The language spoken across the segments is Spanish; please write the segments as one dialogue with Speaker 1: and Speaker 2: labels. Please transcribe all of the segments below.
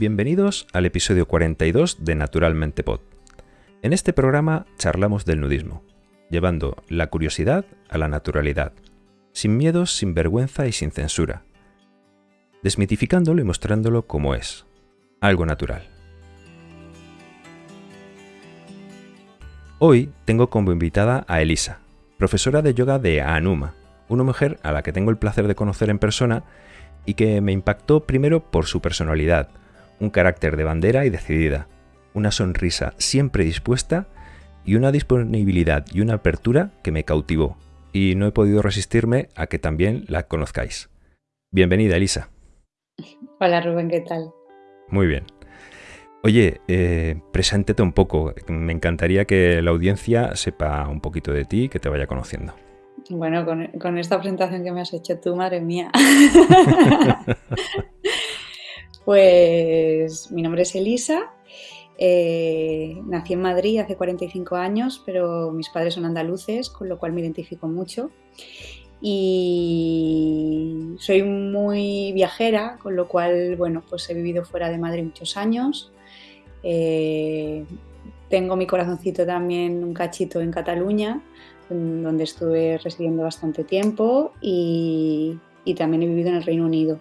Speaker 1: Bienvenidos al episodio 42 de Naturalmente Pod. En este programa charlamos del nudismo, llevando la curiosidad a la naturalidad, sin miedos, sin vergüenza y sin censura, desmitificándolo y mostrándolo como es, algo natural. Hoy tengo como invitada a Elisa, profesora de yoga de Anuma, una mujer a la que tengo el placer de conocer en persona y que me impactó primero por su personalidad, un carácter de bandera y decidida, una sonrisa siempre dispuesta y una disponibilidad y una apertura que me cautivó, y no he podido resistirme a que también la conozcáis. Bienvenida, Elisa.
Speaker 2: Hola, Rubén, ¿qué tal?
Speaker 1: Muy bien. Oye, eh, preséntete un poco. Me encantaría que la audiencia sepa un poquito de ti y que te vaya conociendo.
Speaker 2: Bueno, con, esta presentación que me has hecho tú, madre mía. pues mi nombre es Elisa. Eh, nací en Madrid hace 45 años, pero mis padres son andaluces, con lo cual me identifico mucho. Y soy muy viajera, con lo cual, bueno, pues he vivido fuera de Madrid muchos años. Eh, tengo mi corazoncito también un cachito en Cataluña, donde estuve residiendo bastante tiempo y, también he vivido en el Reino Unido.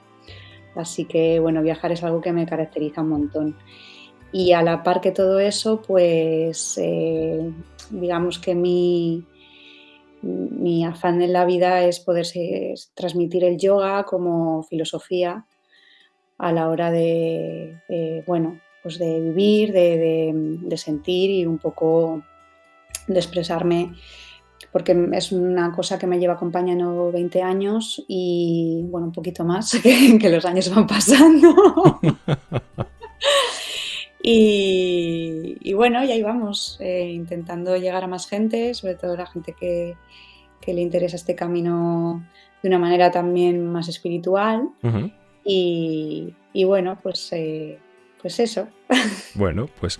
Speaker 2: Así que bueno, viajar es algo que me caracteriza un montón. Y a la par que todo eso, pues eh, digamos que mi, mi afán en la vida es poder transmitir el yoga como filosofía a la hora de, bueno, pues de vivir, de, sentir y un poco de expresarme porque es una cosa que me lleva acompañando 20 años y, bueno, un poquito más, que, los años van pasando. y, bueno, y ahí vamos, eh, intentando llegar a más gente, sobre todo la gente que, le interesa este camino de una manera también más espiritual. y, bueno, pues, eh, pues eso.
Speaker 1: Bueno, pues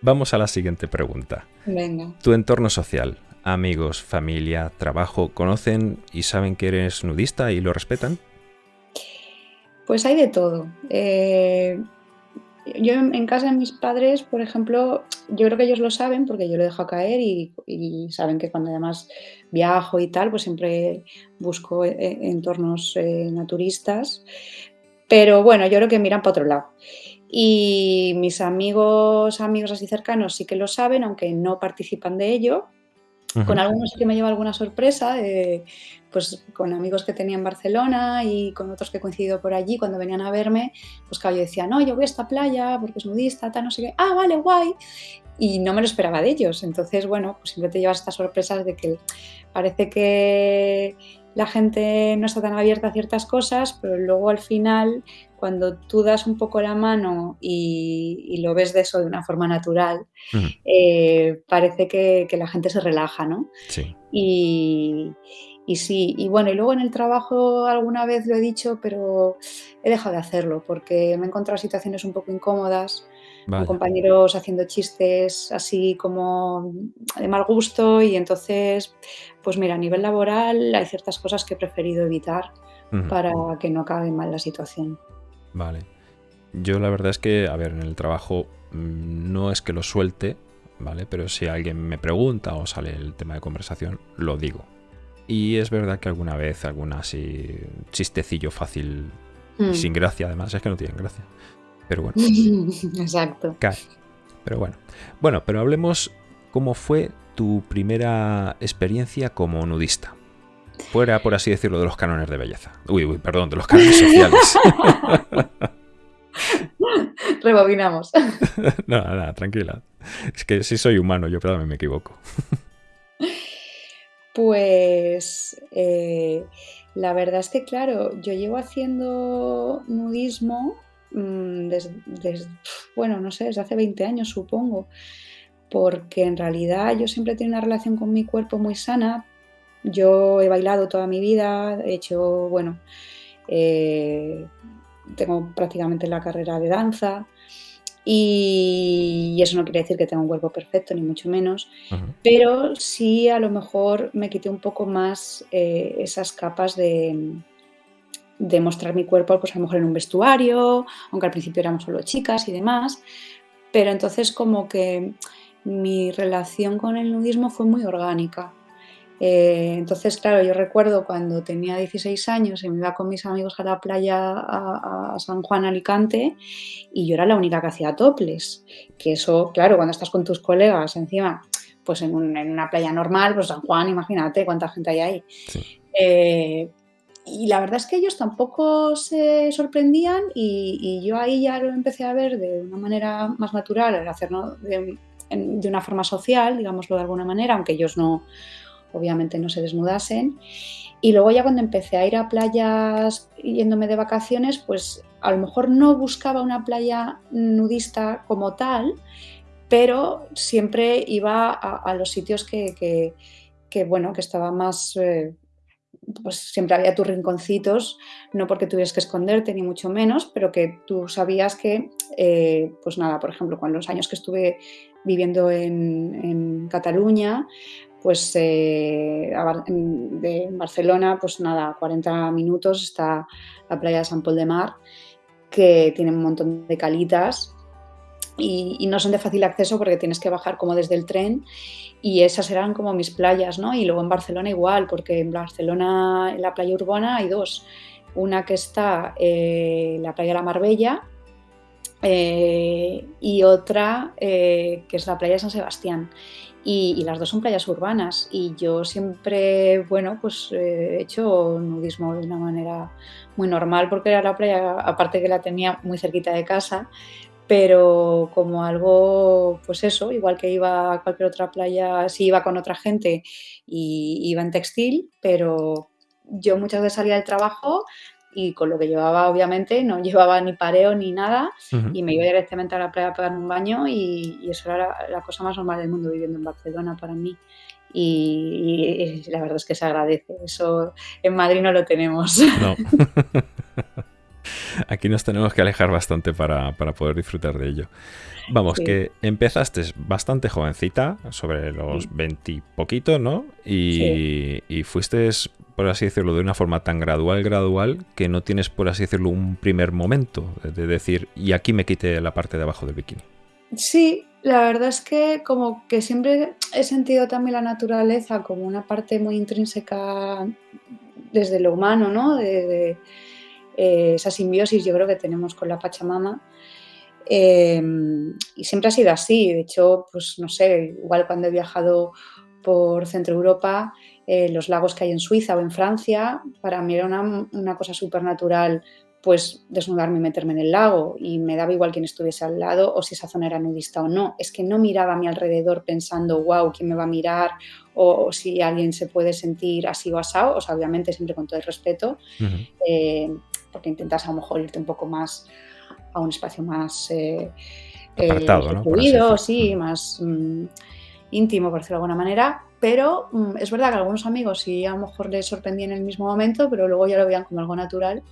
Speaker 1: vamos a la siguiente pregunta.
Speaker 2: Venga.
Speaker 1: Tu entorno social, amigos, familia, trabajo, ¿conocen y saben que eres nudista y lo respetan?
Speaker 2: Pues hay de todo. Eh, yo en casa de mis padres, por ejemplo, yo creo que ellos lo saben porque yo lo dejo caer y, saben que cuando además viajo y tal, pues siempre busco eh, entornos eh, naturistas. Pero bueno, yo creo que miran para otro lado. Y mis amigos, amigos así cercanos sí que lo saben, aunque no participan de ello. Con algunos sí que me lleva alguna sorpresa, pues con amigos que tenía en Barcelona y con otros que he coincidido por allí, cuando venían a verme, pues claro, yo decía, no, yo voy a esta playa porque es nudista, tal, no sé qué, ah, vale, guay. Y no me lo esperaba de ellos. Entonces, bueno, pues siempre te llevas estas sorpresas de que parece que la gente no está tan abierta a ciertas cosas, pero luego al final cuando tú das un poco la mano y, lo ves de eso de una forma natural, eh, parece que, la gente se relaja, ¿no?
Speaker 1: Sí.
Speaker 2: Y, sí, y bueno, y luego en el trabajo alguna vez lo he dicho, pero he dejado de hacerlo porque me he encontrado situaciones un poco incómodas, con compañeros haciendo chistes así como de mal gusto y entonces, pues mira, a nivel laboral hay ciertas cosas que he preferido evitar para que no acabe mal la situación.
Speaker 1: Vale. Yo la verdad es que, a ver, en el trabajo mm, no es que lo suelte, ¿vale? Pero si alguien me pregunta o sale el tema de conversación, lo digo. Y es verdad que alguna vez, alguna así chistecillo fácil y mm. sin gracia, además, es que no tienen gracia. Pero bueno.
Speaker 2: Exacto.
Speaker 1: Pero bueno. Bueno, pero hablemos cómo fue tu primera experiencia como nudista. Fuera, por así decirlo, de los cánones de belleza. Uy, uy, perdón, de los cánones sociales.
Speaker 2: Rebobinamos.
Speaker 1: nada, nada, tranquila. Es que sí soy humano, yo pero me equivoco.
Speaker 2: Pues eh, la verdad es que, claro, yo llevo haciendo nudismo mm, desde, bueno, no sé, desde hace 20 años, supongo, porque en realidad yo siempre he tenido una relación con mi cuerpo muy sana, yo he bailado toda mi vida, he hecho, bueno, eh, tengo prácticamente la carrera de danza y, eso no quiere decir que tenga un cuerpo perfecto, ni mucho menos, pero sí a lo mejor me quité un poco más eh, esas capas de, de mostrar mi cuerpo, pues a lo mejor en un vestuario, aunque al principio éramos solo chicas y demás, pero entonces como que mi relación con el nudismo fue muy orgánica. Eh, entonces, claro, yo recuerdo cuando tenía 16 años y me iba con mis amigos a la playa a, San Juan, Alicante, y yo era la única que hacía toples. Que eso, claro, cuando estás con tus colegas encima, pues en, una playa normal, pues San Juan, imagínate cuánta gente hay ahí. Eh, y la verdad es que ellos tampoco se sorprendían y, yo ahí ya lo empecé a ver de una manera más natural, el hacerlo de, de una forma social, digámoslo de alguna manera, aunque ellos no, obviamente no se desnudasen. Y luego ya cuando empecé a ir a playas yéndome de vacaciones, pues a lo mejor no buscaba una playa nudista como tal, pero siempre iba a, los sitios que, bueno, que estaba más... Eh, pues siempre había tus rinconcitos, no porque tuvieras que esconderte ni mucho menos, pero que tú sabías que, eh, pues nada, por ejemplo, con los años que estuve viviendo en, en Cataluña, pues eh, Barcelona, pues nada, 40 minutos está la playa de San Pol de Mar, que tiene un montón de calitas y, no son de fácil acceso porque tienes que bajar como desde el tren y esas eran como mis playas, ¿no? Y luego en Barcelona igual, porque en Barcelona, en la playa urbana hay dos. Una que está eh, la playa de la Marbella eh, y otra que es la playa de San Sebastián y, las dos son playas urbanas y yo siempre, bueno, pues eh, he hecho nudismo de una manera muy normal porque era la playa, aparte que la tenía muy cerquita de casa, pero como algo, pues eso, igual que iba a cualquier otra playa, sí iba con otra gente y iba en textil, pero yo muchas veces salía del trabajo y con lo que llevaba obviamente no llevaba ni pareo ni nada y me iba directamente a la playa a pegarme un baño y, eso era la, cosa más normal del mundo viviendo en Barcelona para mí y, la verdad es que se agradece, eso en Madrid no lo tenemos. No.
Speaker 1: Aquí nos tenemos que alejar bastante para, para poder disfrutar de ello. Vamos, que empezaste bastante jovencita, sobre los veintipoquitos, ¿no? Y, y, fuiste por así decirlo, de una forma tan gradual, gradual, que no tienes, por así decirlo, un primer momento de decir, y aquí me quite la parte de abajo del bikini.
Speaker 2: Sí, la verdad es que como que siempre he sentido también la naturaleza como una parte muy intrínseca desde lo humano, ¿no? De, eh, esa simbiosis yo creo que tenemos con la Pachamama. Em, y siempre ha sido así. De hecho, pues no sé, igual cuando he viajado por Centro Europa, eh, los lagos que hay en Suiza o en Francia, para mí era una, cosa súper natural pues desnudarme y meterme en el lago y me daba igual quién estuviese al lado o si esa zona era nudista o no. Es que no miraba a mi alrededor pensando, wow, ¿quién me va a mirar? O, si alguien se puede sentir así o asado, o sea, obviamente siempre con todo el respeto, eh, porque intentas a lo mejor irte un poco más a un espacio más... Eh,
Speaker 1: Apartado,
Speaker 2: sí, más mm, íntimo, por decirlo de alguna manera, pero mm, es verdad que algunos amigos sí a lo mejor les sorprendía en el mismo momento, pero luego ya lo veían como algo natural.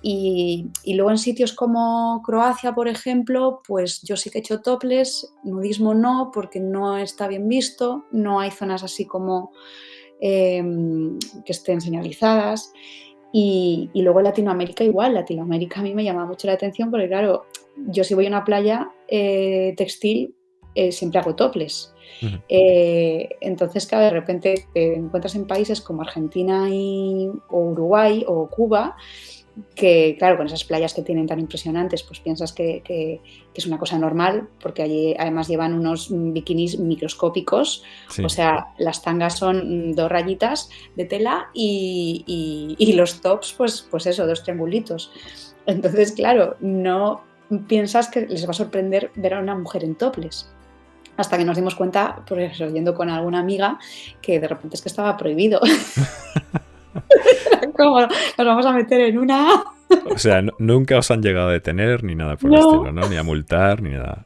Speaker 2: Y, luego en sitios como Croacia, por ejemplo, pues yo sí que he hecho toples, nudismo no, porque no está bien visto, no hay zonas así como em, que estén señalizadas. Y, luego Latinoamérica igual, Latinoamérica a mí me llama mucho la atención porque claro, yo si voy a una playa eh, textil eh, siempre hago toples. Eh, entonces, claro, de repente te encuentras en países como Argentina y, o Uruguay o Cuba, que claro, con esas playas que tienen tan impresionantes, pues piensas que, es una cosa normal, porque allí además llevan unos bikinis microscópicos, o sea, las tangas son dos rayitas de tela y, los tops, pues, pues eso, dos triangulitos. Entonces, claro, no piensas que les va a sorprender ver a una mujer en toples hasta que nos dimos cuenta, por eso, yendo con alguna amiga, que de repente es que estaba prohibido. ¿Cómo nos vamos a meter en una?
Speaker 1: O sea, nunca os han llegado a detener ni nada por el estilo, ¿no? Ni a multar, ni nada.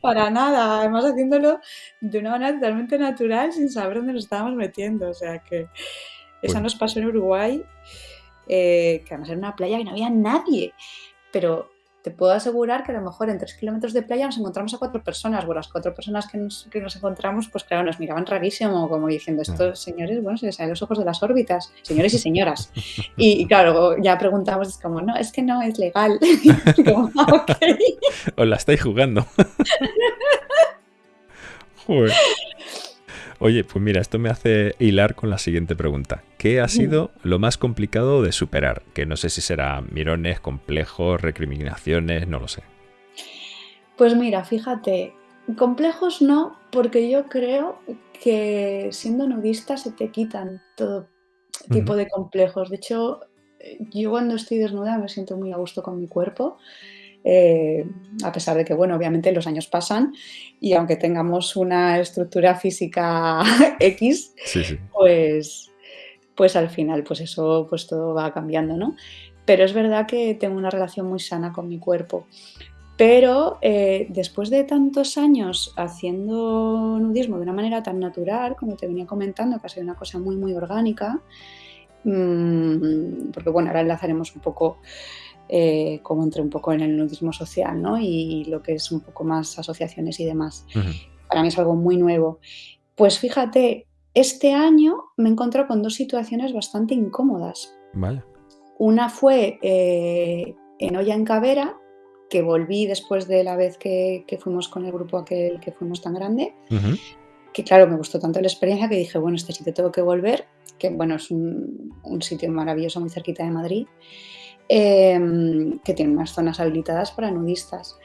Speaker 2: Para nada, además haciéndolo de una manera totalmente natural, sin saber dónde nos estábamos metiendo. O sea que esa nos pasó en Uruguay, eh, que además era una playa que no había nadie. Pero te puedo asegurar que a lo mejor en tres kilómetros de playa nos encontramos a cuatro personas. Bueno, las cuatro personas que nos, que nos encontramos, pues claro, nos miraban rarísimo, como diciendo, estos señores, bueno, se les salen los ojos de las órbitas, señores y señoras. Y, claro, ya preguntamos, es como, no, es que no es legal. como,
Speaker 1: ah, Os la estáis jugando. Joder. Oye, pues mira, esto me hace hilar con la siguiente pregunta. ¿Qué ha sido lo más complicado de superar? Que no sé si será mirones, complejos, recriminaciones, no lo sé.
Speaker 2: Pues mira, fíjate, complejos no, porque yo creo que siendo nudista se te quitan todo tipo de complejos. De hecho, yo cuando estoy desnuda me siento muy a gusto con mi cuerpo. Eh, a pesar de que, bueno, obviamente los años pasan y aunque tengamos una estructura física X, pues pues al final pues eso pues todo va cambiando, ¿no? Pero es verdad que tengo una relación muy sana con mi cuerpo. Pero eh, después de tantos años haciendo nudismo de una manera tan natural, como te venía comentando, que ha sido una cosa muy, muy orgánica, mm, porque bueno, ahora enlazaremos un poco eh, como entre un poco en el nudismo social ¿no? y lo que es un poco más asociaciones y demás. Para mí es algo muy nuevo. Pues fíjate, este año me encontrado con dos situaciones bastante incómodas.
Speaker 1: Vale.
Speaker 2: Una fue eh, en Olla en Cavera, que volví después de la vez que, fuimos con el grupo aquel que fuimos tan grande, que claro, me gustó tanto la experiencia que dije, bueno, este sitio tengo que volver, que bueno, es un, sitio maravilloso muy cerquita de Madrid. Em, que tiene unas zonas habilitadas para nudistas.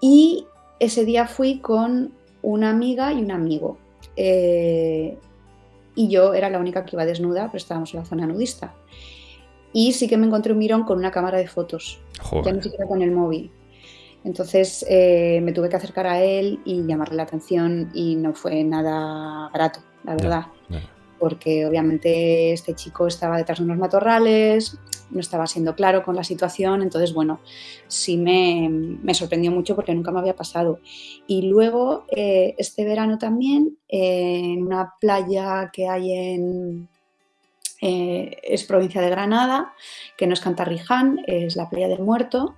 Speaker 2: Y ese día fui con una amiga y un amigo. Eh, y yo era la única que iba desnuda, pero estábamos en la zona nudista. Y sí que me encontré un mirón con una cámara de fotos, ya ni siquiera con el móvil. Entonces eh, me tuve que acercar a él y llamarle la atención y no fue nada barato, la verdad. Porque obviamente este chico estaba detrás de unos matorrales, no estaba siendo claro con la situación, entonces bueno, sí me, sorprendió mucho porque nunca me había pasado. Y luego eh, este verano también, en una playa que hay en, eh, es provincia de Granada, que no es Cantarriján, es la playa del Muerto,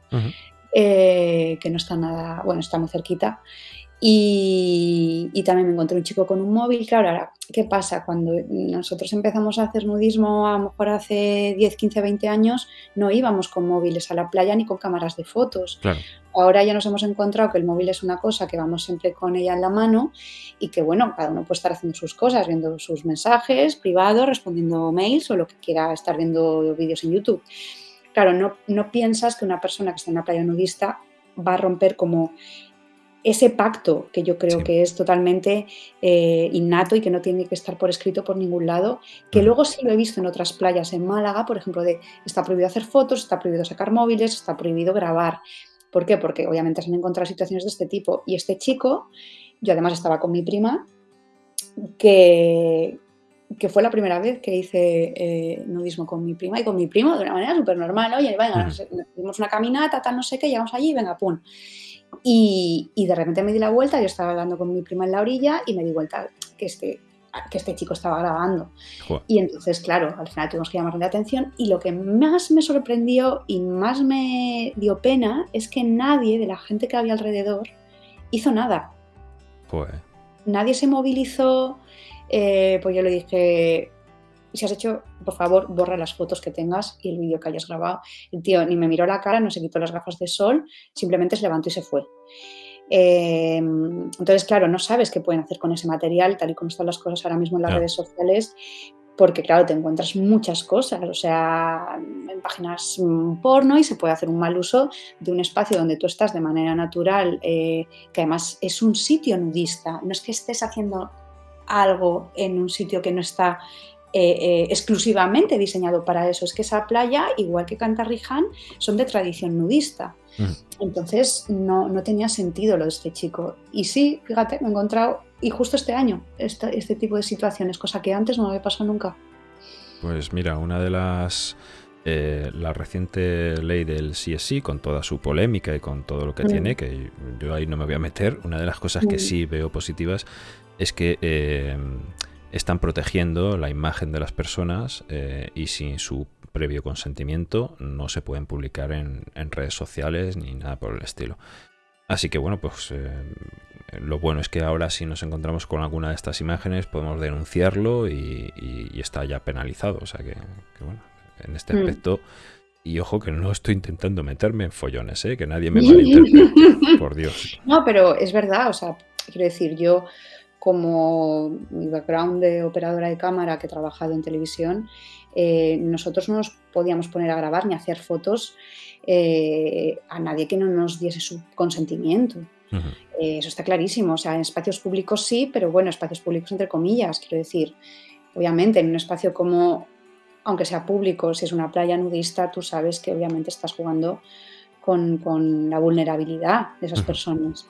Speaker 2: eh, que no está nada, bueno, está muy cerquita. Y, también me encontré un chico con un móvil. Claro, ahora, ¿qué pasa? Cuando nosotros empezamos a hacer nudismo, a lo mejor hace 10, 15, 20 años, no íbamos con móviles a la playa ni con cámaras de fotos. Ahora ya nos hemos encontrado que el móvil es una cosa que vamos siempre con ella en la mano y que, bueno, cada uno puede estar haciendo sus cosas, viendo sus mensajes privados, respondiendo mails o lo que quiera estar viendo vídeos en YouTube. Claro, no, no piensas que una persona que está en una playa nudista va a romper como ese pacto que yo creo que es totalmente eh, innato y que no tiene que estar por escrito por ningún lado, que luego sí lo he visto en otras playas en Málaga, por ejemplo, de está prohibido hacer fotos, está prohibido sacar móviles, está prohibido grabar. ¿Por qué? Porque obviamente se han encontrado situaciones de este tipo. Y este chico, yo además estaba con mi prima, que, que fue la primera vez que hice eh, nudismo con mi prima y con mi primo de una manera súper normal. Oye, venga, nos, dimos una caminata, tal, no sé qué, llegamos allí, venga, pum. Y, de repente me di la vuelta, yo estaba hablando con mi prima en la orilla y me di vuelta que este, que este chico estaba grabando. Y entonces, claro, al final tuvimos que llamarle la atención y lo que más me sorprendió y más me dio pena es que nadie de la gente que había alrededor hizo nada.
Speaker 1: Pues.
Speaker 2: Nadie se movilizó, eh, pues yo le dije, si has hecho, por favor, borra las fotos que tengas y el vídeo que hayas grabado. El tío ni me miró la cara, no se quitó las gafas de sol, simplemente se levantó y se fue. Em, entonces, claro, no sabes qué pueden hacer con ese material, tal y como están las cosas ahora mismo en las redes sociales, porque, claro, te encuentras muchas cosas, o sea, en páginas mm, porno y se puede hacer un mal uso de un espacio donde tú estás de manera natural, eh, que además es un sitio nudista, no es que estés haciendo algo en un sitio que no está eh, eh, exclusivamente diseñado para eso. Es que esa playa, igual que Cantarriján, son de tradición nudista. Entonces no, tenía sentido lo de este chico. Y sí, fíjate, me he encontrado, y justo este año, este, este tipo de situaciones, cosa que antes no me había pasado nunca.
Speaker 1: Pues mira, una de las... Eh, la reciente ley del CSI, con toda su polémica y con todo lo que mm. tiene, que yo ahí no me voy a meter, una de las cosas que mm. sí veo positivas es que están protegiendo la imagen de las personas eh, y sin su previo consentimiento no se pueden publicar en, redes sociales ni nada por el estilo. Así que bueno, pues eh, lo bueno es que ahora si nos encontramos con alguna de estas imágenes podemos denunciarlo y, está ya penalizado. O sea que, bueno, en este mm. aspecto... Y ojo que no estoy intentando meterme en follones, ¿eh? que nadie me malinterprete, por Dios.
Speaker 2: No, pero es verdad, o sea, quiero decir, yo como mi background de operadora de cámara que he trabajado en televisión, eh, nosotros no nos podíamos poner a grabar ni a hacer fotos eh, a nadie que no nos diese su consentimiento. Eh, eso está clarísimo. O sea, en espacios públicos sí, pero bueno, espacios públicos entre comillas, quiero decir. Obviamente, en un espacio como, aunque sea público, si es una playa nudista, tú sabes que obviamente estás jugando con, la vulnerabilidad de esas personas.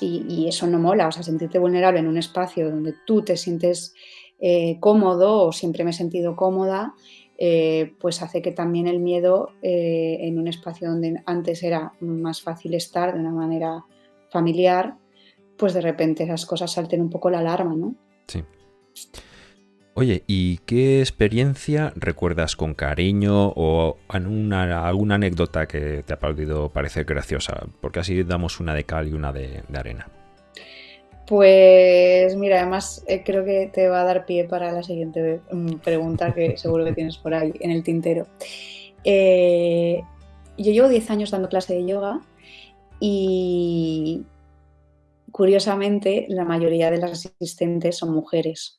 Speaker 2: Y, eso no mola, o sea, sentirte vulnerable en un espacio donde tú te sientes eh, cómodo o siempre me he sentido cómoda, eh, pues hace que también el miedo en un espacio donde antes era más fácil estar de una manera familiar, pues de repente esas cosas salten un poco la alarma, ¿no?
Speaker 1: Sí. Oye, ¿y qué experiencia recuerdas con cariño o alguna anécdota que te ha podido parecer graciosa? Porque así damos una de cal y una de, arena.
Speaker 2: Pues mira, además eh, creo que te va a dar pie para la siguiente mm, pregunta que seguro que tienes por ahí en el tintero. Eh, yo llevo 10 años dando clase de yoga y curiosamente la mayoría de las asistentes son mujeres.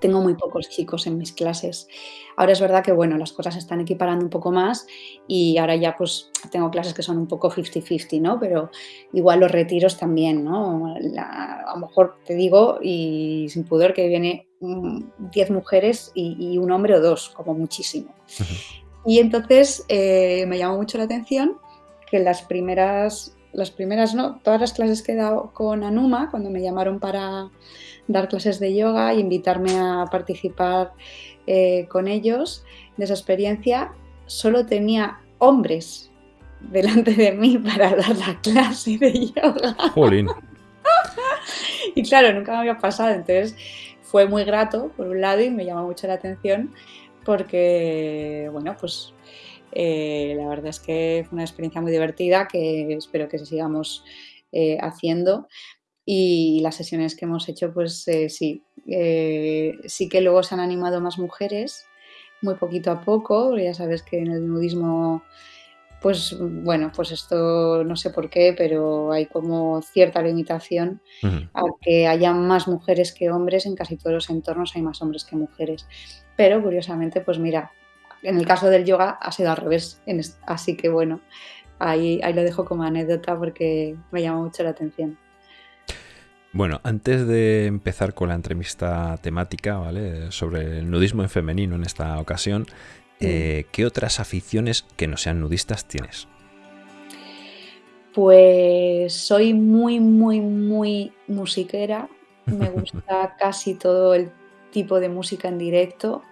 Speaker 2: Tengo muy pocos chicos en mis clases. Ahora es verdad que bueno, las cosas se están equiparando un poco más y ahora ya pues tengo clases que son un poco 50-50, ¿no? Pero igual los retiros también, ¿no? a lo mejor te digo y sin pudor que viene 10 mujeres y, un hombre o dos, como muchísimo. Y entonces eh, me llamó mucho la atención que las primeras, las primeras no, todas las clases que he dado con Anuma, cuando me llamaron para dar clases de yoga e invitarme a participar eh, con ellos. De esa experiencia, solo tenía hombres delante de mí para dar la clase de yoga. y claro, nunca me había pasado, entonces fue muy grato por un lado y me llamó mucho la atención porque, bueno, pues eh, la verdad es que fue una experiencia muy divertida que espero que sigamos eh, haciendo y las sesiones que hemos hecho, pues eh, sí, sí que luego se han animado más mujeres, muy poquito a poco, ya sabes que en el nudismo, pues bueno, pues esto no sé por qué, pero hay como cierta limitación a que haya más mujeres que hombres, en casi todos los entornos hay más hombres que mujeres. Pero curiosamente, pues mira, en el caso del yoga ha sido al revés, así que bueno, ahí, ahí lo dejo como anécdota porque me llama mucho la atención.
Speaker 1: Bueno, antes de empezar con la entrevista temática, ¿vale? Sobre el nudismo en femenino en esta ocasión, eh, ¿qué otras aficiones que no sean nudistas tienes?
Speaker 2: Pues soy muy, muy, muy musiquera. Me gusta casi todo el tipo de música en directo.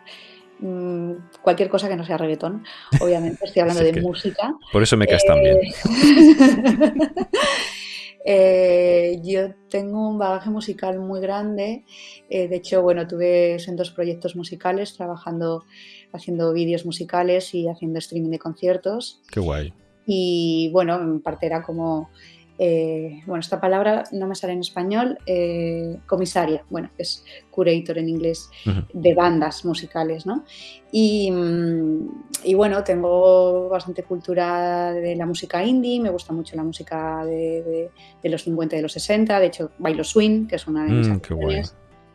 Speaker 2: Mm, cualquier cosa que no sea reggaetón, obviamente, estoy hablando de música.
Speaker 1: Por eso me caes tan bien.
Speaker 2: Eh, yo tengo un bagaje musical muy grande. Eh, de hecho, bueno, tuve en dos proyectos musicales, trabajando, haciendo vídeos musicales y haciendo streaming de conciertos.
Speaker 1: Qué guay.
Speaker 2: Y bueno, en parte era como eh, bueno, esta palabra no me sale en español, eh, comisaria, bueno, es curator en inglés, de bandas musicales, ¿no? Y, mm, y, bueno, tengo bastante cultura de la música indie, me gusta mucho la música de, los 50 y de los 60, de hecho bailo swing, que es una de mis mm,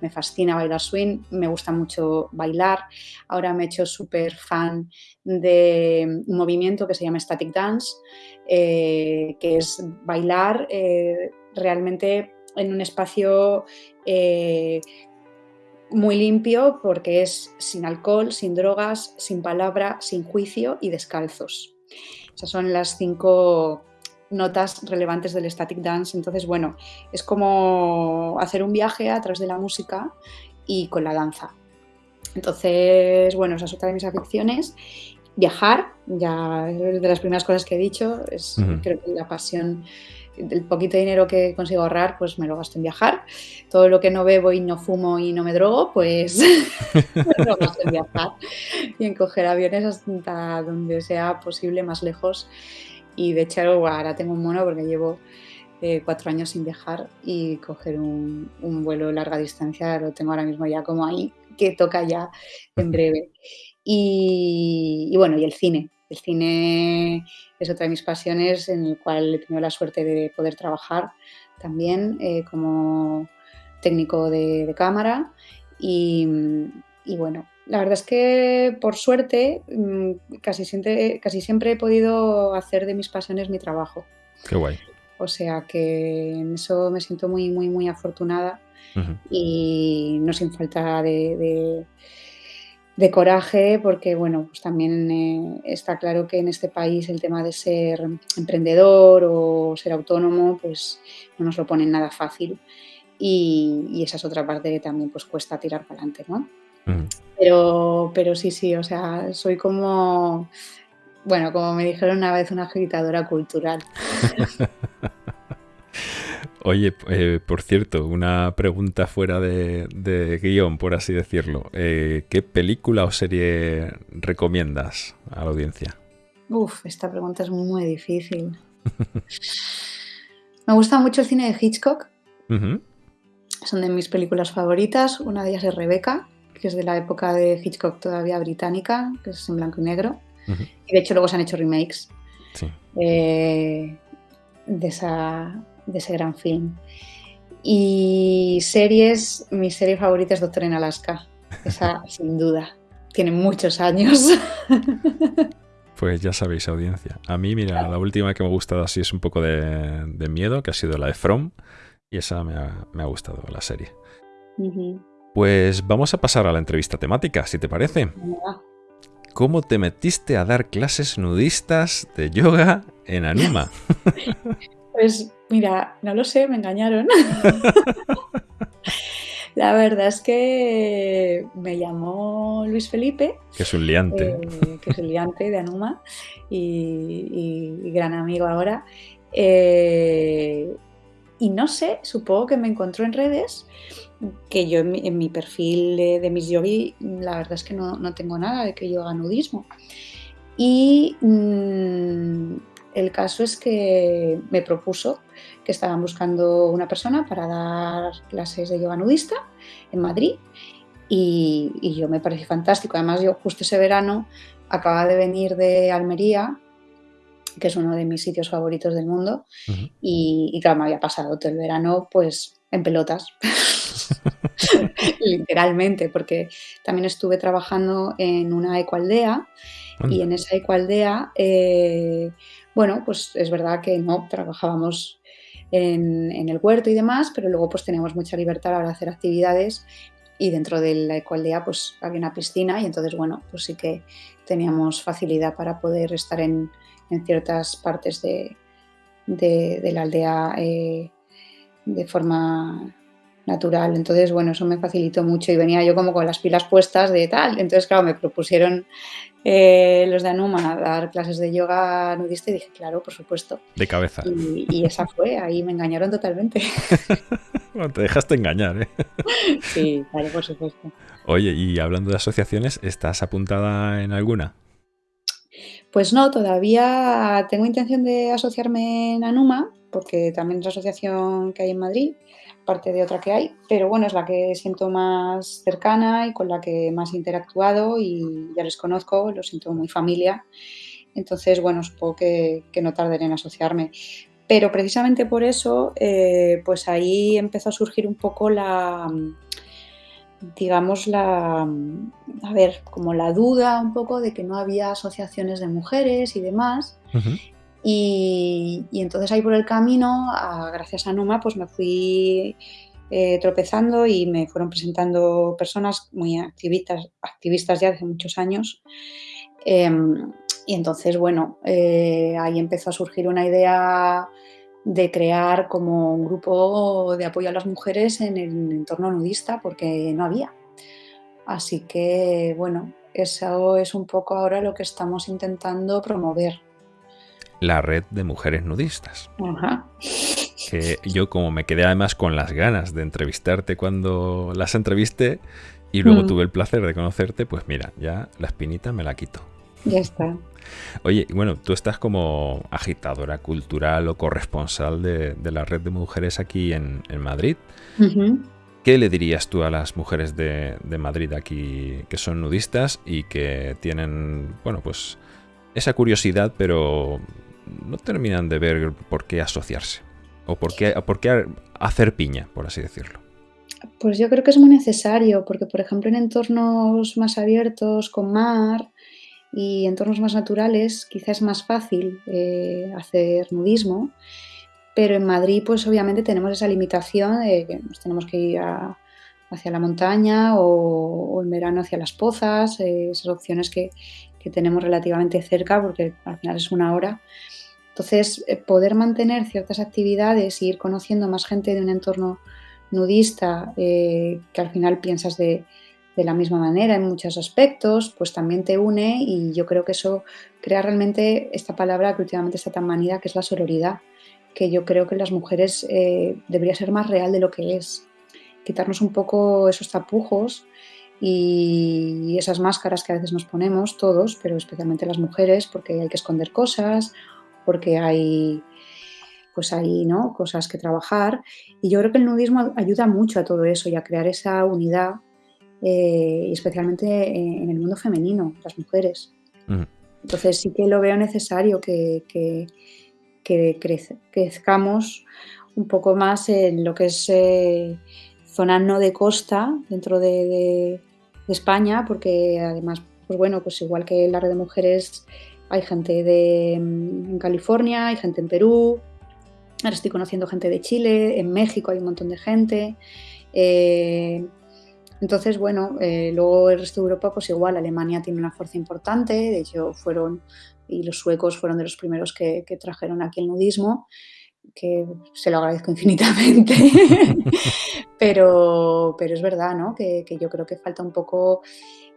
Speaker 2: me fascina bailar swing, me gusta mucho bailar. Ahora me he hecho súper fan de un movimiento que se llama Static Dance, eh, que es bailar eh, realmente en un espacio eh, muy limpio porque es sin alcohol, sin drogas, sin palabra, sin juicio y descalzos. Esas son las cinco notas relevantes del static dance. Entonces, bueno, es como hacer un viaje a través de la música y con la danza. Entonces, bueno, esa es otra de mis aficiones. Viajar, ya de las primeras cosas que he dicho, es creo que la pasión el poquito dinero que consigo ahorrar, pues me lo gasto en viajar. Todo lo que no bebo y no fumo y no me drogo, pues me lo gasto en viajar y en coger aviones hasta donde sea posible, más lejos. Y de hecho ahora tengo un mono porque llevo eh, cuatro años sin viajar y coger un, un vuelo larga distancia lo tengo ahora mismo ya como ahí, que toca ya en breve. Y, bueno, y el cine. El cine es otra de mis pasiones en el cual he tenido la suerte de poder trabajar también eh, como técnico de, cámara. Y, bueno, la verdad es que por suerte mm, casi siempre, casi siempre he podido hacer de mis pasiones mi trabajo.
Speaker 1: Qué guay.
Speaker 2: O sea que en eso me siento muy, muy, muy afortunada y no sin falta de de coraje, porque bueno, pues también eh, está claro que en este país el tema de ser emprendedor o ser autónomo, pues no nos lo ponen nada fácil. Y, esa es otra parte que también pues cuesta tirar para adelante, ¿no? Pero, pero sí, sí, o sea, soy como, bueno, como me dijeron una vez, una agitadora cultural.
Speaker 1: Oye, eh, por cierto, una pregunta fuera de, guion, por así decirlo. Eh, ¿Qué película o serie recomiendas a la audiencia?
Speaker 2: Uf, esta pregunta es muy difícil. Me gusta mucho el cine de Hitchcock. Son de mis películas favoritas. Una de ellas es Rebeca, que es de la época de Hitchcock todavía británica, que es en blanco y negro. Y de hecho luego se han hecho remakes eh, de, esa, de ese gran film. Y series, mi serie favorita es Doctor en Alaska. Esa, sin duda. Tiene muchos años.
Speaker 1: Pues ya sabéis, audiencia. A mí, mira, la última que me ha gustado así es un poco de, miedo, que ha sido la de From. Y esa me ha, gustado, la serie. Pues vamos a pasar a la entrevista temática, si te parece. ¿Cómo te metiste a dar clases nudistas de yoga en Anuma?
Speaker 2: Pues mira, no lo sé, me engañaron. La verdad es que me llamó Luis Felipe.
Speaker 1: Que es un liante.
Speaker 2: Eh, que es un liante de Anuma y, gran amigo ahora. Eh, y no sé, supongo que me encontró en redes, que yo en mi, perfil de, mis yogi, la verdad es que no, tengo nada de que yo haga nudismo. Y mm, el caso es que me propuso que estaban buscando una persona para dar clases de yoga nudista en Madrid y, yo me pareció fantástico. Además, yo justo ese verano acababa de venir de Almería, que es uno de mis sitios favoritos del mundo, y, y, claro, me había pasado todo el verano pues en pelotas. literalmente, porque también estuve trabajando en una ecoaldea y en esa ecoaldea eh, bueno, pues es verdad que no trabajábamos en, el huerto y demás, pero luego pues teníamos mucha libertad para hacer actividades y dentro de la ecoaldea pues había una piscina y entonces bueno, pues sí que teníamos facilidad para poder estar en, ciertas partes de, la aldea eh, de forma natural. Entonces, bueno, eso me facilitó mucho y venía yo como con las pilas puestas de tal. Entonces, claro, me propusieron eh, los de Anuma dar clases de yoga nudista y dije, claro, por supuesto.
Speaker 1: De cabeza.
Speaker 2: Y, esa fue, ahí me engañaron totalmente.
Speaker 1: bueno, te dejaste engañar, ¿eh?
Speaker 2: sí, claro, por supuesto.
Speaker 1: Oye, y hablando de asociaciones, ¿estás apuntada en alguna?
Speaker 2: Pues no, todavía tengo intención de asociarme en Anuma, porque también es la asociación que hay en Madrid, parte de otra que hay, pero bueno, es la que siento más cercana y con la que más he interactuado y ya les conozco, lo siento muy familia. Entonces, bueno, supongo que, no tardaré en asociarme. Pero precisamente por eso, eh, pues ahí empezó a surgir un poco la, digamos, la, a ver, como la duda un poco de que no había asociaciones de mujeres y demás. Y, entonces ahí por el camino, gracias a Numa, pues me fui eh, tropezando y me fueron presentando personas muy activistas, activistas ya hace muchos años. Em, y entonces, bueno, eh, ahí empezó a surgir una idea de crear como un grupo de apoyo a las mujeres en el entorno nudista, porque no había. Así que, bueno, eso es un poco ahora lo que estamos intentando promover
Speaker 1: la red de mujeres nudistas. Que yo como me quedé además con las ganas de entrevistarte cuando las entrevisté y luego mm. tuve el placer de conocerte, pues mira, ya la espinita me la quito.
Speaker 2: Ya está.
Speaker 1: Oye, bueno, tú estás como agitadora cultural o corresponsal de, la red de mujeres aquí en, Madrid. ¿Qué le dirías tú a las mujeres de, Madrid aquí que son nudistas y que tienen, bueno, pues esa curiosidad, pero no terminan de ver por qué asociarse? ¿O por qué, por qué hacer piña, por así decirlo?
Speaker 2: Pues yo creo que es muy necesario, porque por ejemplo en entornos más abiertos, con mar, y entornos más naturales quizás es más fácil eh, hacer nudismo, pero en Madrid pues obviamente tenemos esa limitación de que tenemos que ir hacia la montaña o, en verano hacia las pozas, eh, esas opciones que, que, tenemos relativamente cerca porque al final es una hora. Entonces, eh, poder mantener ciertas actividades e ir conociendo más gente de un entorno nudista que al final piensas de, de la misma manera en muchos aspectos, pues también te une y yo creo que eso crea realmente esta palabra que últimamente está tan manida, que es la sororidad, que yo creo que las mujeres eh, debería ser más real de lo que es. Quitarnos un poco esos tapujos y esas máscaras que a veces nos ponemos todos, pero especialmente las mujeres, porque hay que esconder cosas, porque hay pues hay ¿no? cosas que trabajar. Y yo creo que el nudismo ayuda mucho a todo eso y a crear esa unidad eh, especialmente en el mundo femenino, las mujeres. Entonces sí que lo veo necesario que, que, crezcamos un poco más en lo que es eh, zona no de costa dentro de, España, porque además, pues bueno, pues igual que la red de mujeres hay gente de, en California, hay gente en Perú, ahora estoy conociendo gente de Chile, en México hay un montón de gente. Eh, entonces, bueno, eh, luego el resto de Europa, pues igual, Alemania tiene una fuerza importante, de hecho fueron, y los suecos fueron de los primeros que, trajeron aquí el nudismo, que se lo agradezco infinitamente, pero, pero es verdad, ¿no? Que, yo creo que falta un poco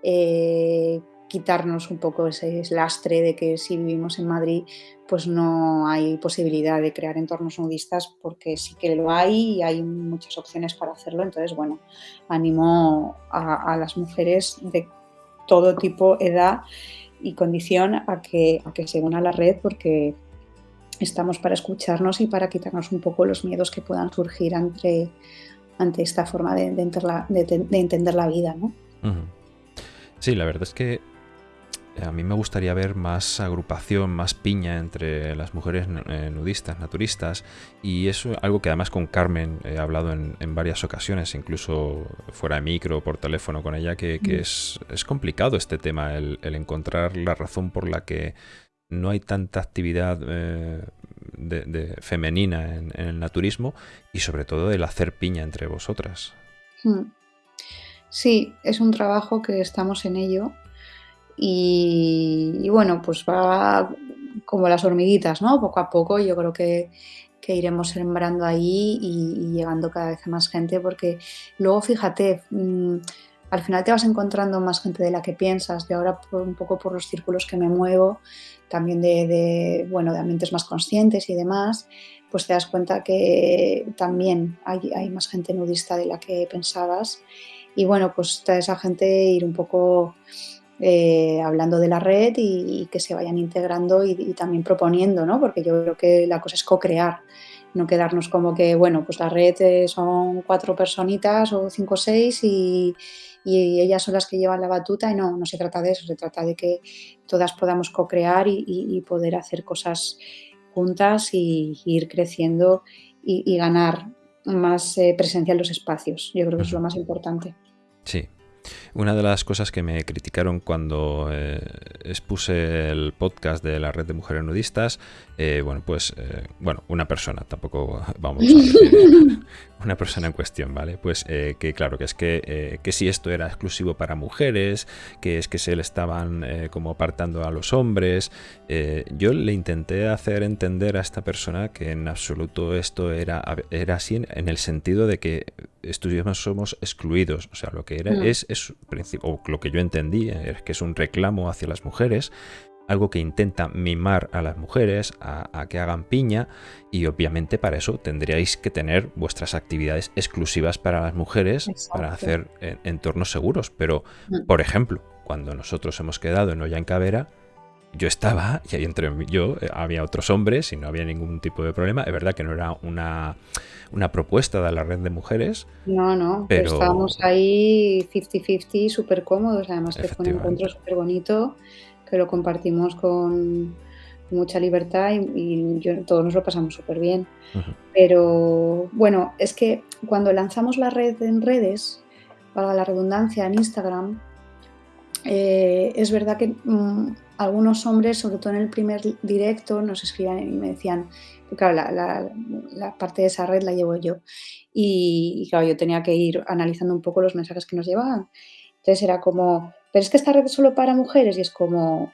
Speaker 2: eh, quitarnos un poco ese lastre de que si vivimos en Madrid pues no hay posibilidad de crear entornos nudistas porque sí que lo hay y hay muchas opciones para hacerlo. Entonces, bueno, animo a, las mujeres de todo tipo, edad y condición a que, a que se unan a la red porque estamos para escucharnos y para quitarnos un poco los miedos que puedan surgir ante, ante esta forma de, entender la vida. ¿no?
Speaker 1: Sí, la verdad es que a mí me gustaría ver más agrupación, más piña entre las mujeres eh, nudistas, naturistas, y eso es algo que además con Carmen he hablado en, varias ocasiones, incluso fuera de micro, por teléfono con ella, que, mm. es, complicado este tema, el, encontrar la razón por la que no hay tanta actividad eh, de, femenina en, el naturismo y sobre todo el hacer piña entre vosotras. Mm.
Speaker 2: Sí, es un trabajo que estamos en ello y, bueno, pues va como las hormiguitas, ¿no? Poco a poco yo creo que, iremos sembrando ahí y, llegando cada vez a más gente porque luego fíjate, mm, al final te vas encontrando más gente de la que piensas. y ahora un poco por los círculos que me muevo, también de, bueno, de ambientes más conscientes y demás, pues te das cuenta que también hay, hay más gente nudista de la que pensabas. Y bueno, pues está esa gente ir un poco eh, hablando de la red y, que se vayan integrando y, también proponiendo, ¿no? Porque yo creo que la cosa es co-crear, no quedarnos como que, bueno, pues la red eh, son cuatro personitas o cinco o seis y, ellas son las que llevan la batuta y no, no se trata de eso, se trata de que todas podamos co-crear y, poder hacer cosas juntas y, ir creciendo y, ganar más eh, presencia en los espacios. Yo creo que es lo más importante.
Speaker 1: Sí, una de las cosas que me criticaron cuando eh, expuse el podcast de la red de mujeres nudistas, eh, bueno, pues, eh, bueno, una persona, tampoco vamos a decir una persona en cuestión, ¿vale? Pues que claro, que es que, que si esto era exclusivo para mujeres, que es que se le estaban como apartando a los hombres. yo le intenté hacer entender a esta persona que en absoluto esto era, era así en, el sentido de que estuviéramos somos excluidos. O sea, lo que era es, es o lo que yo entendí es que es un reclamo hacia las mujeres algo que intenta mimar a las mujeres, a, que hagan piña, y obviamente para eso tendríais que tener vuestras actividades exclusivas para las mujeres, para hacer entornos seguros. Pero, mm. por ejemplo, cuando nosotros hemos quedado en Olla en Cabera, yo estaba, y ahí entre yo, eh, había otros hombres y no había ningún tipo de problema. Es verdad que no era una, propuesta de la red de mujeres.
Speaker 2: No, no, pero estábamos ahí 50-50, súper cómodos. Además, que fue un encuentro súper bonito, que lo compartimos con mucha libertad y, todos nos lo pasamos súper bien. Pero bueno, es que cuando lanzamos la red en redes, para la redundancia, en Instagram, eh, es verdad que mm, algunos hombres, sobre todo en el primer directo, nos escribían y me decían, claro, la, parte de esa red la llevo yo. Y, claro, yo tenía que ir analizando un poco los mensajes que nos llevaban. Entonces era como, pero es que esta red es solo para mujeres y es como,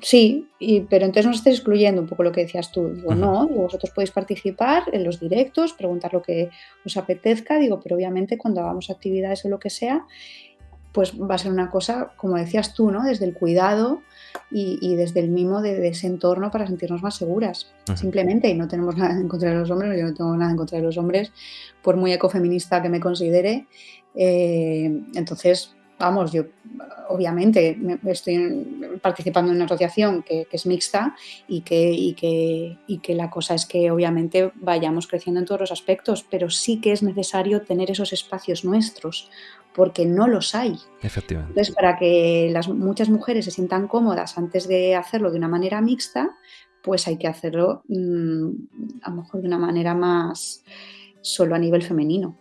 Speaker 2: sí, pero entonces nos estáis excluyendo un poco lo que decías tú. Digo, no, vosotros podéis participar en los directos, preguntar lo que os apetezca, digo, pero obviamente cuando hagamos actividades o lo que sea, pues va a ser una cosa, como decías tú, ¿no? Desde el cuidado y, desde el mimo de, ese entorno para sentirnos más seguras. Simplemente, y no tenemos nada en contra de los hombres, yo no tengo nada en contra de los hombres, por muy ecofeminista que me considere. Eh, entonces, vamos, yo obviamente estoy participando en una asociación que, es mixta y que, que, y que la cosa es que obviamente vayamos creciendo en todos los aspectos, pero sí que es necesario tener esos espacios nuestros porque no los hay.
Speaker 1: Efectivamente.
Speaker 2: Entonces, para que las, muchas mujeres se sientan cómodas antes de hacerlo de una manera mixta, pues hay que hacerlo mm, a lo mejor de una manera más solo a nivel femenino.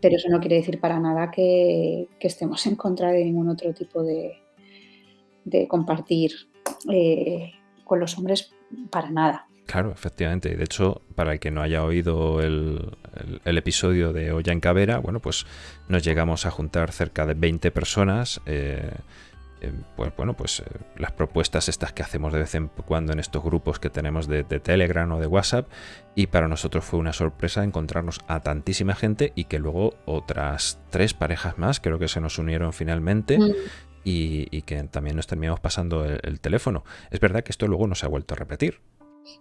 Speaker 2: Pero eso no quiere decir para nada que, estemos en contra de ningún otro tipo de, de compartir eh, con los hombres, para nada.
Speaker 1: Claro, efectivamente. De hecho, para el que no haya oído el, episodio de Olla en Cabera, bueno, pues nos llegamos a juntar cerca de 20 personas. Eh, eh, pues bueno, pues eh, las propuestas estas que hacemos de vez en cuando en estos grupos que tenemos de, Telegram o de WhatsApp y para nosotros fue una sorpresa encontrarnos a tantísima gente y que luego otras tres parejas más creo que se nos unieron finalmente mm. y, que también nos terminamos pasando el, teléfono. Es verdad que esto luego no se ha vuelto a repetir.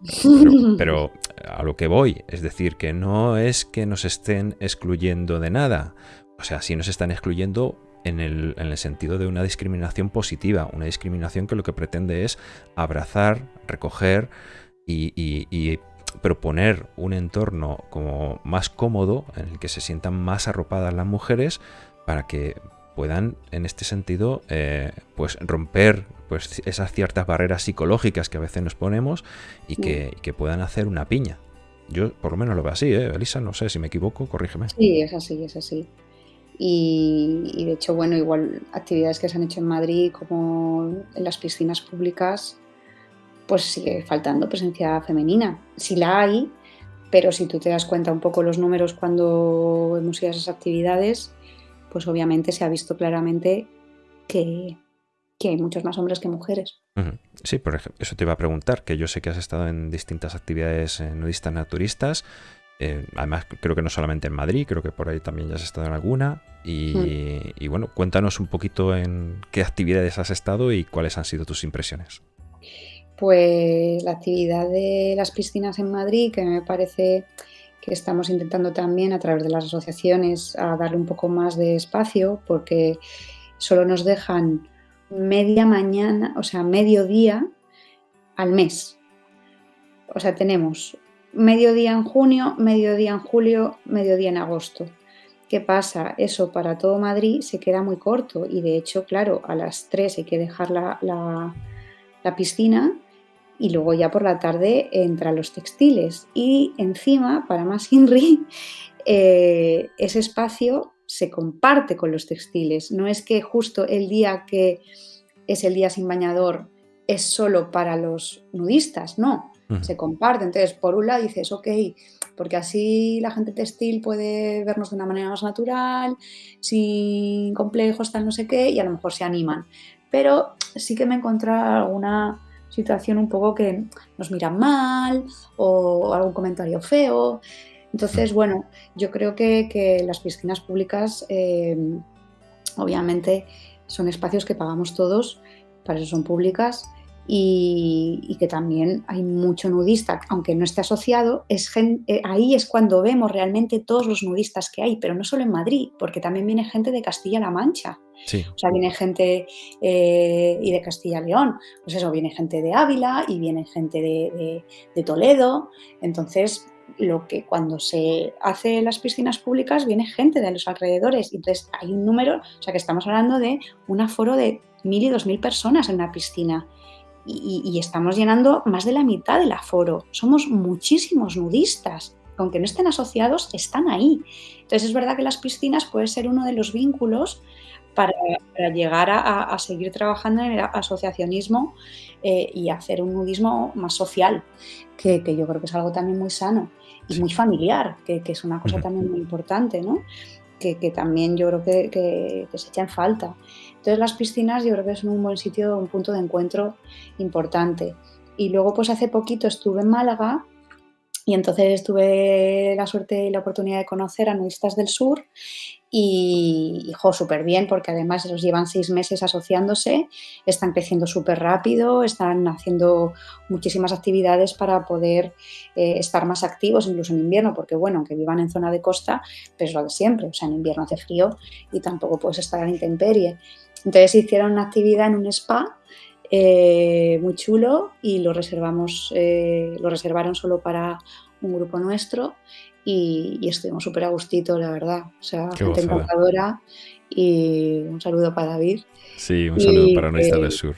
Speaker 1: Pero, a lo que voy, es decir, que no es que nos estén excluyendo de nada. O sea, sí nos están excluyendo en el, en el, sentido de una discriminación positiva, una discriminación que lo que pretende es abrazar, recoger y, proponer un entorno como más cómodo en el que se sientan más arropadas las mujeres para que puedan en este sentido eh, pues romper pues esas ciertas barreras psicológicas que a veces nos ponemos y que, puedan hacer una piña. Yo por lo menos lo veo así, ¿eh? Elisa, no sé si me equivoco, corrígeme.
Speaker 2: Sí, es así, es así. Y, de hecho, bueno, igual actividades que se han hecho en Madrid como en las piscinas públicas, pues sigue faltando presencia femenina. Sí la hay, pero si tú te das cuenta un poco los números cuando hemos ido a esas actividades, pues obviamente se ha visto claramente que, hay muchos más hombres que mujeres.
Speaker 1: Sí, por ejemplo, eso te iba a preguntar, que yo sé que has estado en distintas actividades eh, nudistas naturistas, eh, además creo que no solamente en Madrid, creo que por ahí también ya has estado en alguna, y, mm. y bueno, cuéntanos un poquito en qué actividades has estado y cuáles han sido tus impresiones.
Speaker 2: Pues la actividad de las piscinas en Madrid, que me parece que estamos intentando también a través de las asociaciones a darle un poco más de espacio porque solo nos dejan media mañana, o sea, mediodía al mes. O sea, tenemos mediodía en junio, mediodía en julio, mediodía en agosto. ¿Qué pasa? Eso para todo Madrid se queda muy corto y de hecho, claro, a las 3 hay que dejar la, la piscina y luego ya por la tarde entran los textiles. Y encima, para más INRI, eh, ese espacio se comparte con los textiles. No es que justo el día que es el día sin bañador es solo para los nudistas, no, se comparte. Entonces, por un lado dices, ok, porque así la gente textil puede vernos de una manera más natural, sin complejos, tal no sé qué, y a lo mejor se animan. Pero sí que me he encontrado alguna situación un poco que nos miran mal o algún comentario feo. Entonces, bueno, yo creo que, las piscinas públicas eh, obviamente son espacios que pagamos todos, para eso son públicas y, que también hay mucho nudista, aunque no esté asociado, es eh, ahí es cuando vemos realmente todos los nudistas que hay, pero no solo en Madrid, porque también viene gente de Castilla-La Mancha. O sea, viene gente eh, y de Castilla-León, pues eso, viene gente de Ávila y viene gente de, Toledo. Entonces, lo que cuando se hace las piscinas públicas viene gente de los alrededores. Entonces hay un número, o sea que estamos hablando de un aforo de mil y dos mil personas en la piscina. Y, estamos llenando más de la mitad del aforo. Somos muchísimos nudistas. Aunque no estén asociados, están ahí. Entonces es verdad que las piscinas puede ser uno de los vínculos para, llegar a, seguir trabajando en el asociacionismo eh, y hacer un nudismo más social, que, yo creo que es algo también muy sano y muy familiar, que, es una cosa también muy importante, ¿no? Que, también yo creo que, se echa en falta. Entonces las piscinas yo creo que son un buen sitio, un punto de encuentro importante. Y luego pues hace poquito estuve en Málaga y entonces tuve la suerte y la oportunidad de conocer a nudistas del sur y, hijo, súper bien, porque además los llevan seis meses asociándose, están creciendo súper rápido, están haciendo muchísimas actividades para poder eh, estar más activos, incluso en invierno, porque bueno, aunque vivan en zona de costa, pues lo de siempre, o sea, en invierno hace frío y tampoco puedes estar la intemperie. Entonces hicieron una actividad en un spa eh, muy chulo y lo reservamos, eh, lo reservaron solo para un grupo nuestro y, estuvimos súper a gustito, la verdad. O sea, gente encantadora y un saludo para David.
Speaker 1: Sí, un saludo para nuestra del Sur.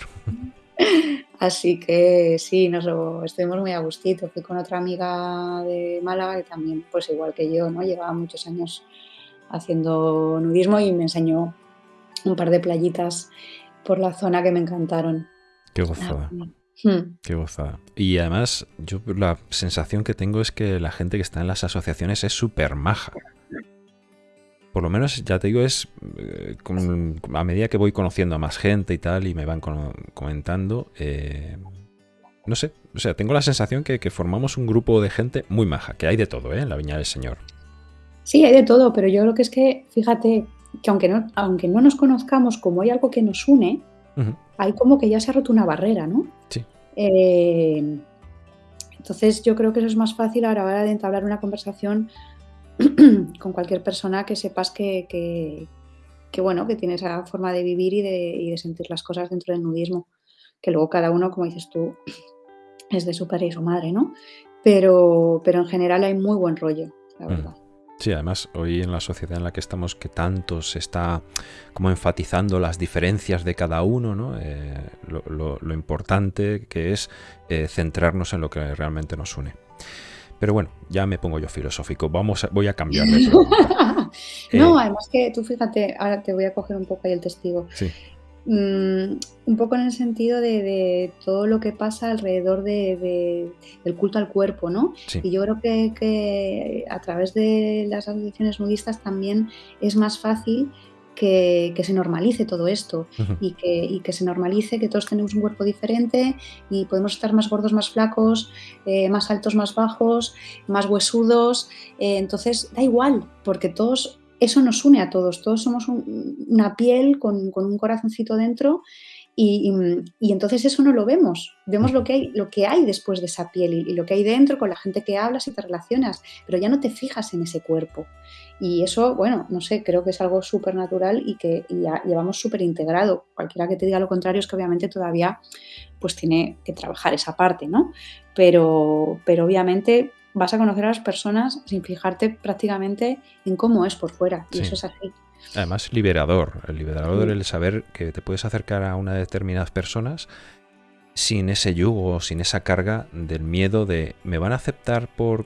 Speaker 2: Así que sí, nos estuvimos muy a gustito. Fui con otra amiga de Málaga que también, pues igual que yo, ¿no? Llevaba muchos años haciendo nudismo y me enseñó un par de playitas por la zona que me encantaron.
Speaker 1: Qué gozada. Hmm. Qué gozada. Y además, yo la sensación que tengo es que la gente que está en las asociaciones es súper maja. Por lo menos, ya te digo, es eh, a medida que voy conociendo a más gente y tal, y me van comentando, eh, no sé, o sea, tengo la sensación que, que, formamos un grupo de gente muy maja, que hay de todo, ¿eh? En la Viña del Señor.
Speaker 2: Sí, hay de todo, pero yo creo que es que, fíjate, que aunque no, aunque no nos conozcamos, como hay algo que nos une, hay como que ya se ha roto una barrera, ¿no?
Speaker 1: Sí.
Speaker 2: Eh, entonces yo creo que eso es más fácil a la hora de entablar una conversación con cualquier persona que sepas que, bueno, que tiene esa forma de vivir y de, sentir las cosas dentro del nudismo. Que luego cada uno, como dices tú, es de su padre y su madre, ¿no? Pero, pero en general hay muy buen rollo, la verdad.
Speaker 1: Sí, además hoy en la sociedad en la que estamos que tanto se está como enfatizando las diferencias de cada uno, ¿no? Eh, lo, importante que es eh, centrarnos en lo que realmente nos une. Pero bueno, ya me pongo yo filosófico. Vamos, voy a cambiar de
Speaker 2: no, eh, además que tú fíjate, ahora te voy a coger un poco ahí el testigo.
Speaker 1: Sí.
Speaker 2: Mm, un poco en el sentido de, todo lo que pasa alrededor de, del culto al cuerpo, ¿no? Y yo creo que, a través de las asociaciones nudistas también es más fácil que, se normalice todo esto y, que, se normalice que todos tenemos un cuerpo diferente y podemos estar más gordos, más flacos, eh, más altos, más bajos, más huesudos. Eh, entonces, da igual, porque todos eso nos une a todos, todos somos una piel con, un corazoncito dentro y, entonces eso no lo vemos, vemos lo que hay, lo que hay después de esa piel y, lo que hay dentro con la gente que hablas y te relacionas, pero ya no te fijas en ese cuerpo. Y eso, bueno, no sé, creo que es algo súper natural y que ya llevamos súper integrado. Cualquiera que te diga lo contrario es que obviamente todavía pues tiene que trabajar esa parte, ¿no? Pero, pero obviamente vas a conocer a las personas sin fijarte prácticamente en cómo es por fuera. Y eso es así.
Speaker 1: Además, liberador. El liberador, el saber que te puedes acercar a una de determinadas personas sin ese yugo, sin esa carga del miedo de me van a aceptar por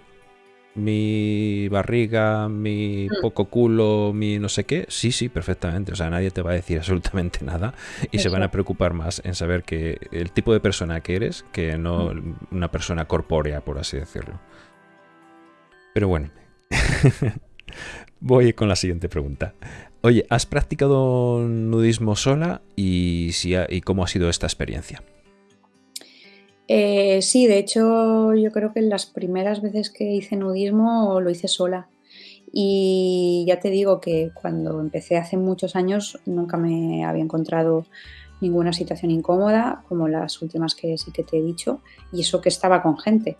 Speaker 1: mi barriga, mi mm. poco culo, mi no sé qué. Sí, sí, perfectamente. O sea, nadie te va a decir absolutamente nada y se van a preocupar más en saber que el tipo de persona que eres que no mm. una persona corpórea, por así decirlo. Pero bueno, voy con la siguiente pregunta. Oye, ¿has practicado nudismo sola y, si y cómo ha sido esta experiencia?
Speaker 2: Eh, sí, de hecho yo creo que las primeras veces que hice nudismo lo hice sola. Y ya te digo que cuando empecé hace muchos años nunca me había encontrado ninguna situación incómoda, como las últimas que sí que te he dicho, y eso que estaba con gente.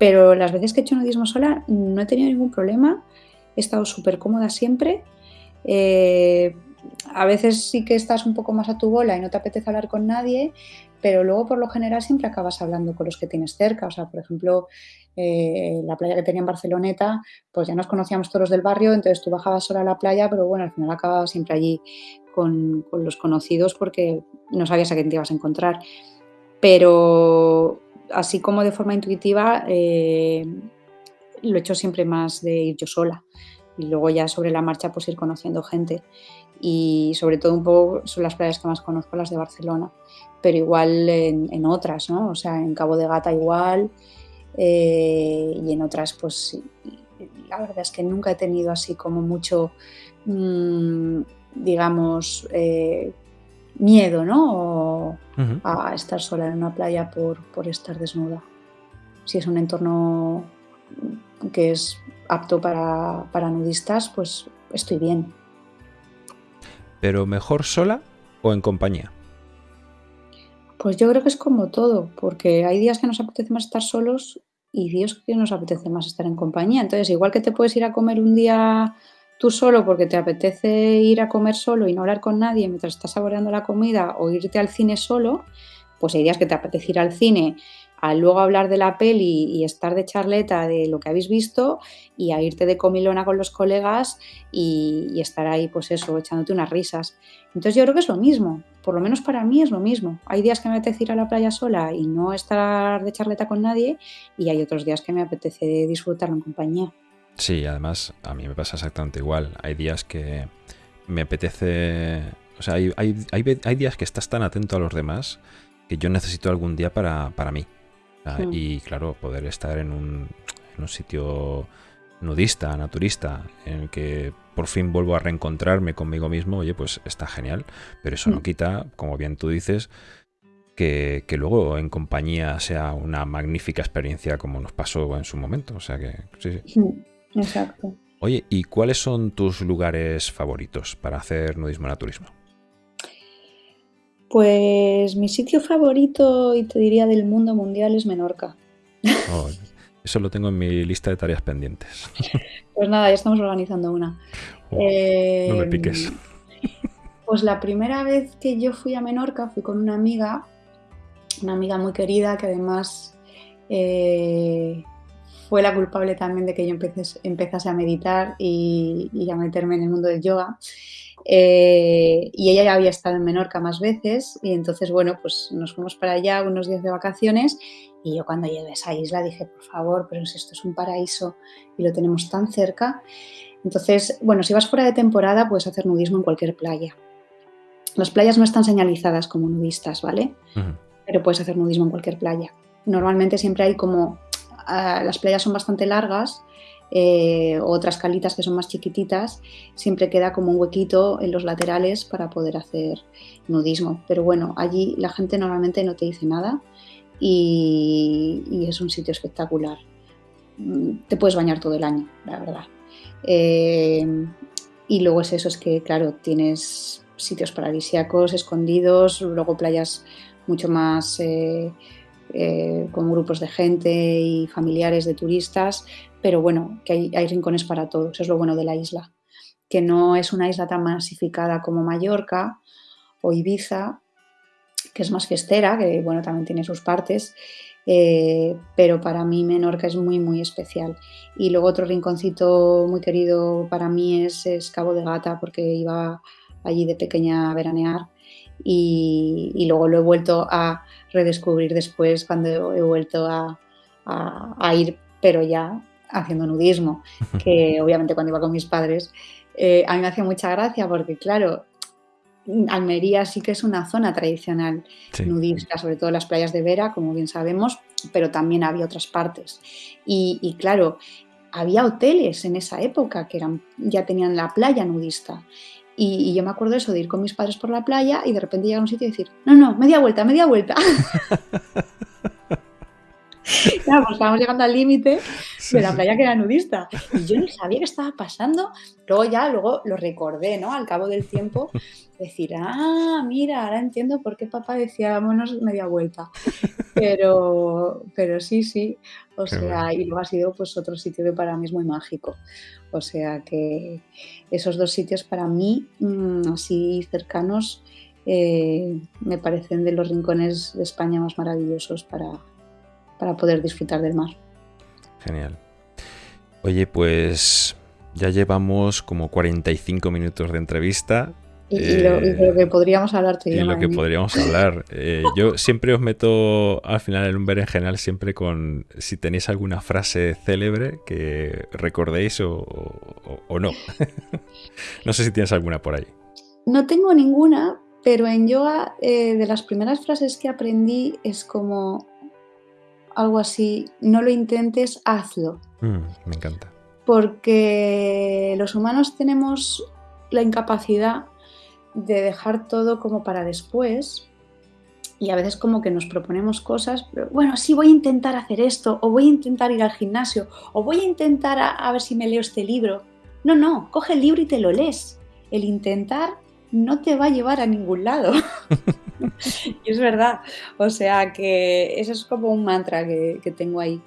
Speaker 2: Pero las veces que he hecho nudismo sola no he tenido ningún problema, he estado súper cómoda siempre. Eh, a veces sí que estás un poco más a tu bola y no te apetece hablar con nadie, pero luego por lo general siempre acabas hablando con los que tienes cerca. O sea, por ejemplo, eh, la playa que tenía en Barceloneta, pues ya nos conocíamos todos del barrio, entonces tú bajabas sola a la playa, pero bueno, al final acababas siempre allí con, los conocidos porque no sabías a quién te ibas a encontrar. Pero así como de forma intuitiva, eh, lo he hecho siempre más de ir yo sola. Y luego ya sobre la marcha pues ir conociendo gente. Y sobre todo un poco son las playas que más conozco las de Barcelona. Pero igual en, otras no o sea en Cabo de Gata igual eh, y en otras pues la verdad es que nunca he tenido así como mucho mm, digamos eh, miedo no a estar sola en una playa por, por estar desnuda si es un entorno que es apto para, nudistas, pues estoy bien.
Speaker 1: ¿Pero mejor sola o en compañía?
Speaker 2: Pues yo creo que es como todo, porque hay días que nos apetece más estar solos y días que nos apetece más estar en compañía. Entonces, igual que te puedes ir a comer un día tú solo porque te apetece ir a comer solo y no hablar con nadie mientras estás saboreando la comida o irte al cine solo, pues hay días que te apetece ir al cine a luego hablar de la peli y estar de charleta de lo que habéis visto y a irte de comilona con los colegas y, estar ahí, pues eso, echándote unas risas. Entonces yo creo que es lo mismo, por lo menos para mí es lo mismo. Hay días que me apetece ir a la playa sola y no estar de charleta con nadie y hay otros días que me apetece disfrutarlo en compañía.
Speaker 1: Sí, además a mí me pasa exactamente igual. Hay días que me apetece... O sea, hay, hay, días que estás tan atento a los demás que yo necesito algún día para, para mí. Hmm. Y claro, poder estar en un, en un sitio nudista, naturista, en el que por fin vuelvo a reencontrarme conmigo mismo, oye, pues está genial. Pero eso no hmm. quita, como bien tú dices, que, luego en compañía sea una magnífica experiencia como nos pasó en su momento. O sea que, sí,
Speaker 2: sí. Exacto.
Speaker 1: Oye, ¿y cuáles son tus lugares favoritos para hacer nudismo naturismo?
Speaker 2: Pues mi sitio favorito, y te diría del mundo mundial, es Menorca.
Speaker 1: Oh, eso lo tengo en mi lista de tareas pendientes.
Speaker 2: Pues nada, ya estamos organizando una.
Speaker 1: Oh, no me em, piques.
Speaker 2: Pues la primera vez que yo fui a Menorca fui con una amiga, una amiga muy querida que además eh, fue la culpable también de que yo empecé, a meditar y, y, a meterme en el mundo del yoga. Eh, y ella ya había estado en Menorca más veces y entonces, bueno, pues nos fuimos para allá unos días de vacaciones y yo cuando llegué a esa isla dije, por favor, pero si esto es un paraíso y lo tenemos tan cerca. Entonces, bueno, si vas fuera de temporada puedes hacer nudismo en cualquier playa. Las playas no están señalizadas como nudistas, ¿vale? Pero puedes hacer nudismo en cualquier playa. Normalmente siempre hay como, ah, las playas son bastante largas eh, otras calitas que son más chiquititas, siempre queda como un huequito en los laterales para poder hacer nudismo. Pero bueno, allí la gente normalmente no te dice nada y, es un sitio espectacular. Mm, te puedes bañar todo el año, la verdad. Eh, y luego es eso, es que claro, tienes sitios paradisíacos escondidos, luego playas mucho más eh, con grupos de gente y familiares de turistas, pero bueno, que hay, rincones para todos, es lo bueno de la isla, que no es una isla tan masificada como Mallorca o Ibiza, que es más fiestera, que bueno, también tiene sus partes, eh, pero para mí Menorca es muy, muy especial. Y luego otro rinconcito muy querido para mí es, Cabo de Gata, porque iba allí de pequeña a veranear y, luego lo he vuelto a redescubrir después cuando he vuelto a, a ir, pero ya haciendo nudismo, que obviamente cuando iba con mis padres, eh, a mí me hacía mucha gracia porque, claro, Almería sí que es una zona tradicional nudista, sobre todo las playas de Vera, como bien sabemos, pero también había otras partes. Y, claro, había hoteles en esa época que eran, ya tenían la playa nudista. Y, yo me acuerdo eso, de ir con mis padres por la playa y de repente llegar a un sitio y decir, no, no, media vuelta, media vuelta. Claro, pues estábamos llegando al límite de la playa que era nudista. Y yo no sabía qué estaba pasando. Luego ya, luego lo recordé, ¿no? Al cabo del tiempo, decir, ah, mira, ahora entiendo por qué papá decía, vámonos media vuelta. Pero, pero sí, sí. O sea, y luego ha sido pues otro sitio que para mí es muy mágico. O sea que esos dos sitios para mí, mm, así cercanos, eh, me parecen de los rincones de España más maravillosos para, para poder disfrutar del mar.
Speaker 1: Genial. Oye, pues ya llevamos como 45 minutos de entrevista.
Speaker 2: Y, lo, que podríamos hablar
Speaker 1: Y lo que podríamos hablar. Eh, yo siempre os meto al final en un berenjenal siempre con si tenéis alguna frase célebre que recordéis o, no. no sé si tienes alguna por ahí.
Speaker 2: No tengo ninguna, pero en yoga eh, de las primeras frases que aprendí es como algo así, no lo intentes, hazlo.
Speaker 1: Mm, me encanta.
Speaker 2: Porque los humanos tenemos la incapacidad de dejar todo como para después y a veces como que nos proponemos cosas, pero bueno, sí voy a intentar hacer esto, o voy a intentar ir al gimnasio, o voy a intentar a, ver si me leo este libro. No, no, coge el libro y te lo lees. El intentar no te va a llevar a ningún lado. y es verdad. O sea que eso es como un mantra que, tengo ahí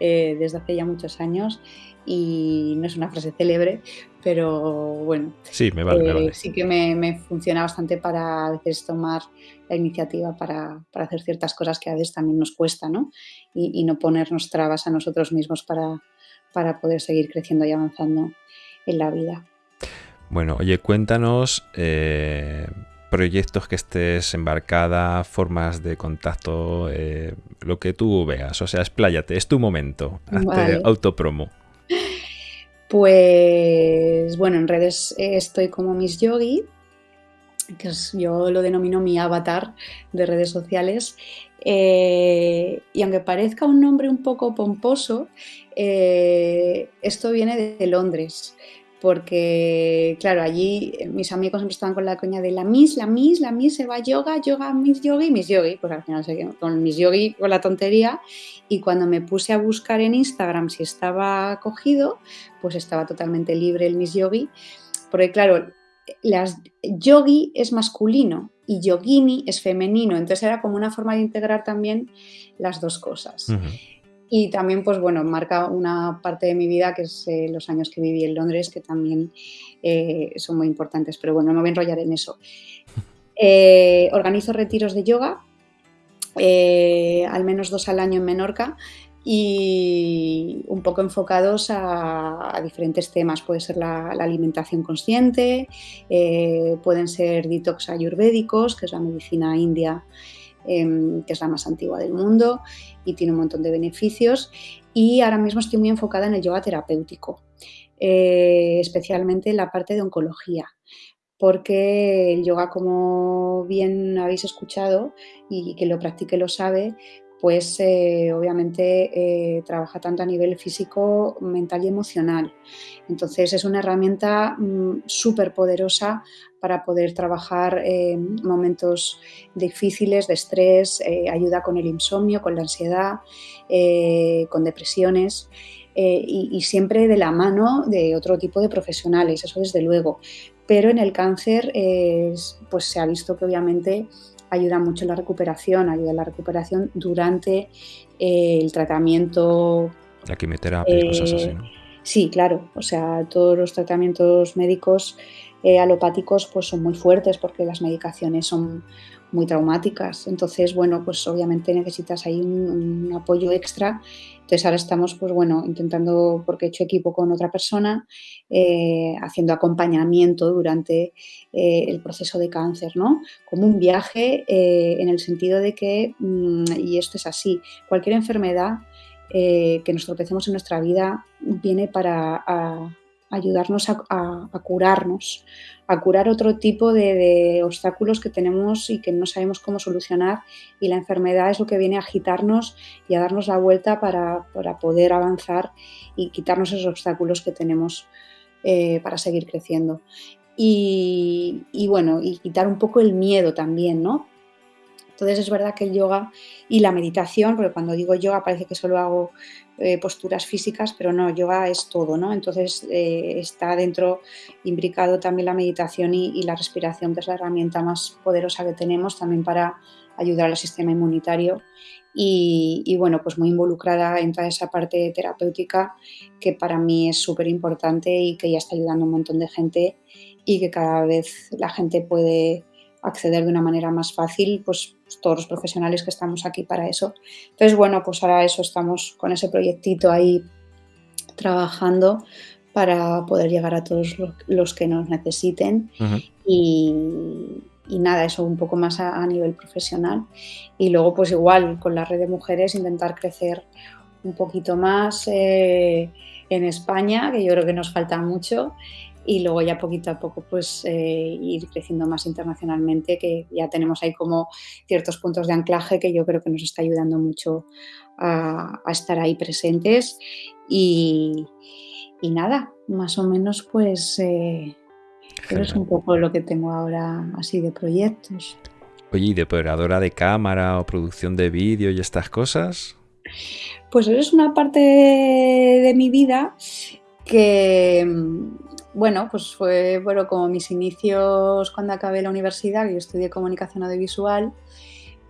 Speaker 2: eh, desde hace ya muchos años y no es una frase célebre, pero bueno,
Speaker 1: sí, me vale,
Speaker 2: eh, sí que me, funciona bastante para a veces tomar la iniciativa para, hacer ciertas cosas que a veces también nos cuesta, ¿no? Y, no ponernos trabas a nosotros mismos para, para poder seguir creciendo y avanzando en la vida.
Speaker 1: Bueno, oye, cuéntanos eh, proyectos que estés embarcada, formas de contacto, eh, lo que tú veas. O sea, expláyate, es tu momento. Hazte autopromo.
Speaker 2: Pues bueno, en redes estoy como Miss Yogi, que yo lo denomino mi avatar de redes sociales. Eh, y aunque parezca un nombre un poco pomposo, eh, esto viene de Londres porque, claro, allí eh, mis amigos siempre estaban con la coña de la Miss, la Miss, la Miss se va yoga, yoga, Miss Yogi, Miss Yogi. Pues al final con Miss Yogi con la tontería. Y cuando me puse a buscar en Instagram si estaba cogido, pues estaba totalmente libre el Miss Yogi. Porque, claro, las, yogi es masculino y yogini es femenino. Entonces era como una forma de integrar también las dos cosas. Y también, pues bueno, marca una parte de mi vida que es eh, los años que viví en Londres, que también eh, son muy importantes. Pero bueno, no me voy a enrollar en eso. Eh, organizo retiros de yoga, al menos dos al año en Menorca, y un poco enfocados a, diferentes temas. Puede ser la, alimentación consciente, pueden ser detox ayurvédicos, que es la medicina india Em, que es la más antigua del mundo y tiene un montón de beneficios. Y ahora mismo estoy muy enfocada en el yoga terapéutico, eh, especialmente en la parte de oncología porque el yoga, como bien habéis escuchado y que lo practique lo sabe, pues eh, obviamente eh, trabaja tanto a nivel físico, mental y emocional. Entonces es una herramienta mm, súper poderosa para poder trabajar en momentos difíciles de estrés, eh, ayuda con el insomnio, con la ansiedad, con depresiones. Y, y, siempre de la mano de otro tipo de profesionales, eso desde luego. Pero en el cáncer pues se ha visto que obviamente ayuda mucho en la recuperación, ayuda en la recuperación durante eh, el tratamiento.
Speaker 1: La quimioterapia, cosas así, ¿no?
Speaker 2: Sí, claro. O sea, todos los tratamientos médicos eh, alopáticos pues son muy fuertes porque las medicaciones son muy traumáticas. Entonces, bueno, pues obviamente necesitas ahí un, apoyo extra. Entonces ahora estamos, pues bueno, intentando, porque he hecho equipo con otra persona, eh, haciendo acompañamiento durante eh, el proceso de cáncer, ¿no? Como un viaje en el sentido de que, mm, y esto es así, cualquier enfermedad que nos tropecemos en nuestra vida viene para ayudarnos a, curarnos, a curar otro tipo de, obstáculos que tenemos y que no sabemos cómo solucionar y la enfermedad es lo que viene a agitarnos y a darnos la vuelta para, poder avanzar y quitarnos esos obstáculos que tenemos eh, para seguir creciendo. Y, bueno, y quitar un poco el miedo también, ¿no? Entonces es verdad que el yoga y la meditación, porque cuando digo yoga parece que solo hago eh, posturas físicas, pero no, yoga es todo, ¿no? Entonces eh, está dentro imbricado también la meditación y, la respiración, que es la herramienta más poderosa que tenemos también para ayudar al sistema inmunitario y, bueno, pues muy involucrada en toda esa parte terapéutica que para mí es súper importante y que ya está ayudando a un montón de gente y que cada vez la gente puede acceder de una manera más fácil, pues todos los profesionales que estamos aquí para eso. Entonces, bueno, pues ahora eso estamos con ese proyectito ahí trabajando para poder llegar a todos los que nos necesiten y, nada, eso un poco más a, nivel profesional. Y luego, pues igual, con la red de mujeres intentar crecer un poquito más eh, en España, que yo creo que nos falta mucho, y luego ya poquito a poco pues eh, ir creciendo más internacionalmente, que ya tenemos ahí como ciertos puntos de anclaje que yo creo que nos está ayudando mucho a, estar ahí presentes y, nada, más o menos pues eh, es un poco lo que tengo ahora así de proyectos.
Speaker 1: Oye, ¿y de operadora de cámara o producción de vídeo y estas cosas?
Speaker 2: Pues eso es una parte de mi vida que bueno, pues fue bueno, como mis inicios cuando acabé la universidad, yo estudié comunicación audiovisual,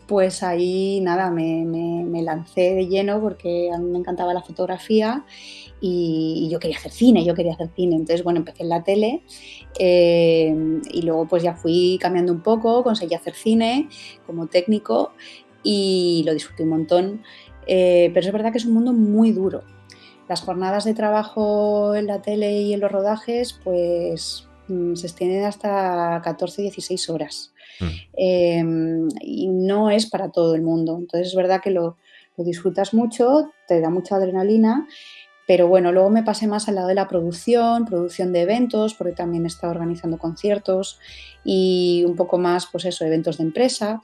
Speaker 2: pues ahí nada, me, lancé de lleno porque a mí me encantaba la fotografía y, yo quería hacer cine, yo quería hacer cine. Entonces, bueno, empecé en la tele eh, y luego pues ya fui cambiando un poco, conseguí hacer cine como técnico y lo disfruté un montón. Eh, pero es verdad que es un mundo muy duro, las jornadas de trabajo en la tele y en los rodajes, pues mm, se extienden hasta 14-16 horas. Mm. Em, y no es para todo el mundo. Entonces es verdad que lo, disfrutas mucho, te da mucha adrenalina, pero bueno, luego me pasé más al lado de la producción, producción de eventos, porque también he estado organizando conciertos y un poco más, pues eso, eventos de empresa.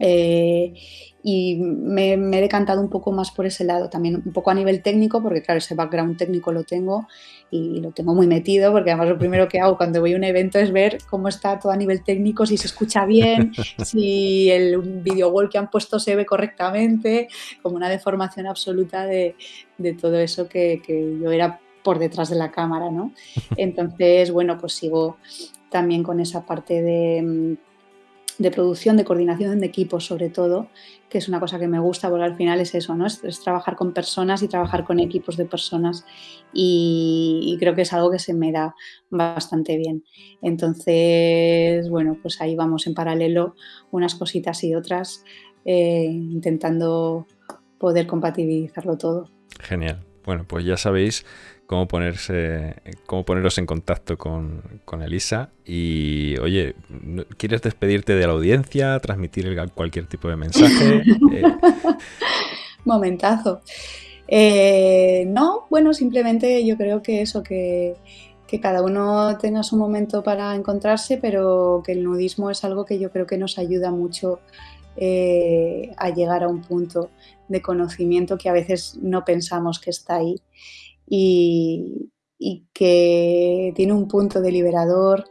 Speaker 2: Eh, y me, he decantado un poco más por ese lado, también un poco a nivel técnico, porque claro, ese background técnico lo tengo y lo tengo muy metido, porque además lo primero que hago cuando voy a un evento es ver cómo está todo a nivel técnico, si se escucha bien, si el video wall que han puesto se ve correctamente, como una deformación absoluta de, de todo eso que, que yo era por detrás de la cámara, ¿no? Entonces, bueno, pues sigo también con esa parte de de producción, de coordinación de equipos sobre todo, que es una cosa que me gusta porque al final es eso, ¿no? Es, trabajar con personas y trabajar con equipos de personas y, creo que es algo que se me da bastante bien. Entonces, bueno, pues ahí vamos en paralelo unas cositas y otras eh, intentando poder compatibilizarlo todo.
Speaker 1: Genial. Bueno, pues ya sabéis cómo ponerse, cómo poneros en contacto con, Elisa. Y oye, ¿quieres despedirte de la audiencia, transmitir cualquier tipo de mensaje? Eh,
Speaker 2: Momentazo. Eh, no, bueno, simplemente yo creo que eso, que, cada uno tenga su momento para encontrarse, pero que el nudismo es algo que yo creo que nos ayuda mucho eh, a llegar a un punto de conocimiento que a veces no pensamos que está ahí y, que tiene un punto de liberador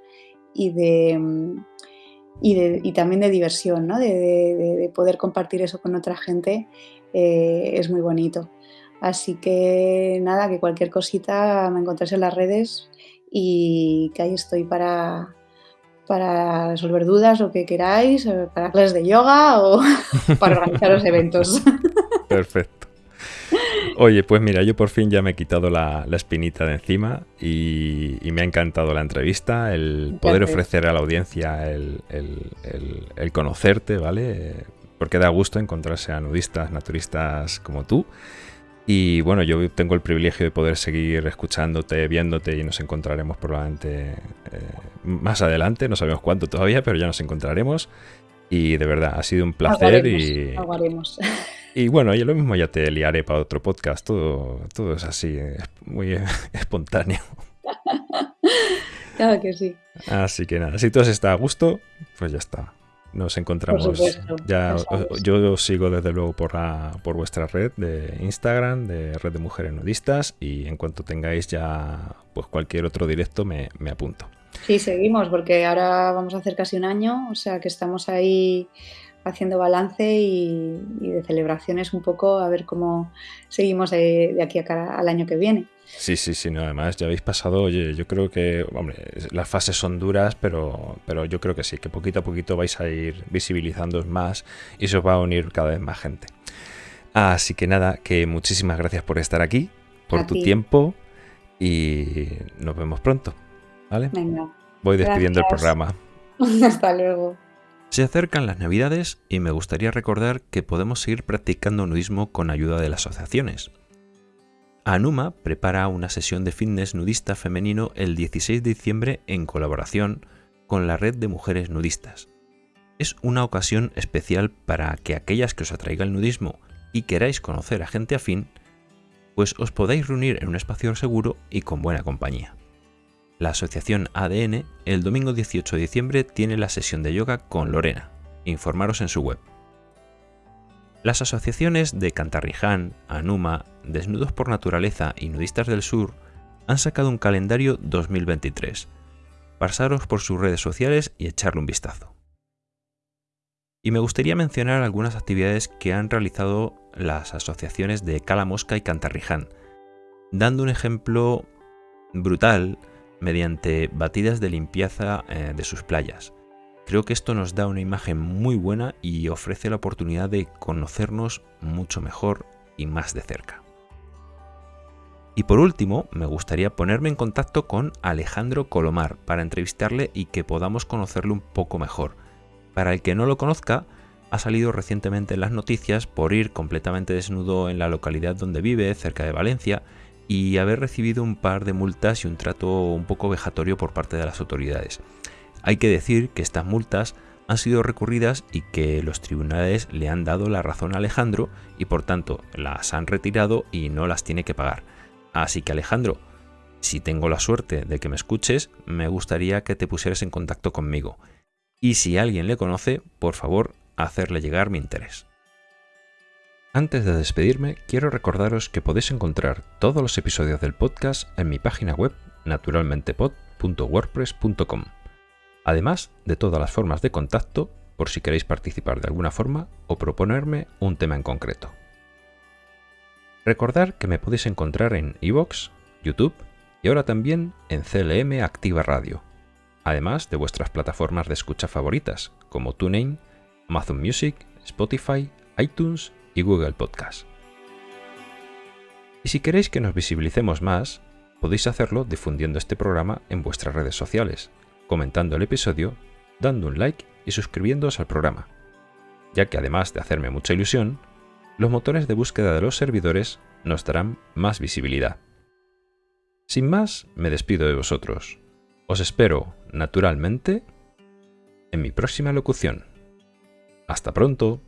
Speaker 2: y de, y, también de diversión, ¿no? de, poder compartir eso con otra gente eh, es muy bonito. Así que nada, que cualquier cosita me encontréis en las redes y que ahí estoy para, para resolver dudas o que queráis, para clases de yoga o para organizar los eventos.
Speaker 1: Perfecto. Oye, pues mira, yo por fin ya me he quitado la, espinita de encima y, me ha encantado la entrevista, el poder ofrecer a la audiencia el, conocerte, ¿vale? Porque da gusto encontrarse a nudistas, naturistas como tú. Y bueno, yo tengo el privilegio de poder seguir escuchándote, viéndote y nos encontraremos probablemente eh, más adelante, no sabemos cuánto todavía, pero ya nos encontraremos. Y de verdad, ha sido un placer y... Y bueno, yo lo mismo ya te liaré para otro podcast. Todo, todo es así, muy espontáneo.
Speaker 2: Claro que sí.
Speaker 1: Así que nada, si tú está a gusto, pues ya está. Nos encontramos. ya, yo os sigo desde luego por, la, por vuestra red de Instagram, de Red de Mujeres Nudistas, y en cuanto tengáis ya pues cualquier otro directo me, me apunto.
Speaker 2: Sí, seguimos, porque ahora vamos a hacer casi un año, o sea que estamos ahí haciendo balance y, de celebraciones un poco, a ver cómo seguimos de, aquí a cara, al año que viene.
Speaker 1: Sí, sí, sí, no, además ya habéis pasado, oye, yo creo que, hombre, las fases son duras, pero, pero yo creo que sí, que poquito a poquito vais a ir visibilizando más y se os va a unir cada vez más gente. Así que nada, que muchísimas gracias por estar aquí, por tu tiempo y nos vemos pronto, ¿vale?
Speaker 2: Venga.
Speaker 1: Voy despidiendo el programa.
Speaker 2: Hasta luego.
Speaker 1: Se acercan las navidades y me gustaría recordar que podemos seguir practicando nudismo con ayuda de las asociaciones. Anuma prepara una sesión de fitness nudista femenino el 16 de diciembre en colaboración con la red de mujeres nudistas. Es una ocasión especial para que aquellas que os atraiga el nudismo y queráis conocer a gente afín, pues os podáis reunir en un espacio seguro y con buena compañía. La asociación ADN el domingo 18 de diciembre tiene la sesión de yoga con Lorena. Informaros en su web. Las asociaciones de Cantarriján, Anuma, Desnudos por Naturaleza y Nudistas del Sur han sacado un calendario 2023. Pasaros por sus redes sociales y echarle un vistazo. Y me gustaría mencionar algunas actividades que han realizado las asociaciones de Cala Mosca y Cantarriján, dando un ejemplo brutal mediante batidas de limpieza eh, de sus playas. Creo que esto nos da una imagen muy buena y ofrece la oportunidad de conocernos mucho mejor y más de cerca. Y por último, me gustaría ponerme en contacto con Alejandro Colomar para entrevistarle y que podamos conocerlo un poco mejor. Para el que no lo conozca, ha salido recientemente en las noticias por ir completamente desnudo en la localidad donde vive, cerca de Valencia, y haber recibido un par de multas y un trato un poco vejatorio por parte de las autoridades. Hay que decir que estas multas han sido recurridas y que los tribunales le han dado la razón a Alejandro y por tanto las han retirado y no las tiene que pagar. Así que Alejandro, si tengo la suerte de que me escuches, me gustaría que te pusieras en contacto conmigo. Y si alguien le conoce, por favor, hacerle llegar mi interés. Antes de despedirme, quiero recordaros que podéis encontrar todos los episodios del podcast en mi página web naturalmentepod.wordpress.com, además de todas las formas de contacto por si queréis participar de alguna forma o proponerme un tema en concreto. Recordad que me podéis encontrar en iVoox, YouTube y ahora también en CLM Activa Radio, además de vuestras plataformas de escucha favoritas como TuneIn, Amazon Music, Spotify, iTunes y Google Podcast. Y si queréis que nos visibilicemos más, podéis hacerlo difundiendo este programa en vuestras redes sociales, comentando el episodio, dando un like y suscribiéndoos al programa, ya que además de hacerme mucha ilusión, los motores de búsqueda de los servidores nos darán más visibilidad. Sin más, me despido de vosotros. Os espero, naturalmente, en mi próxima locución. Hasta pronto.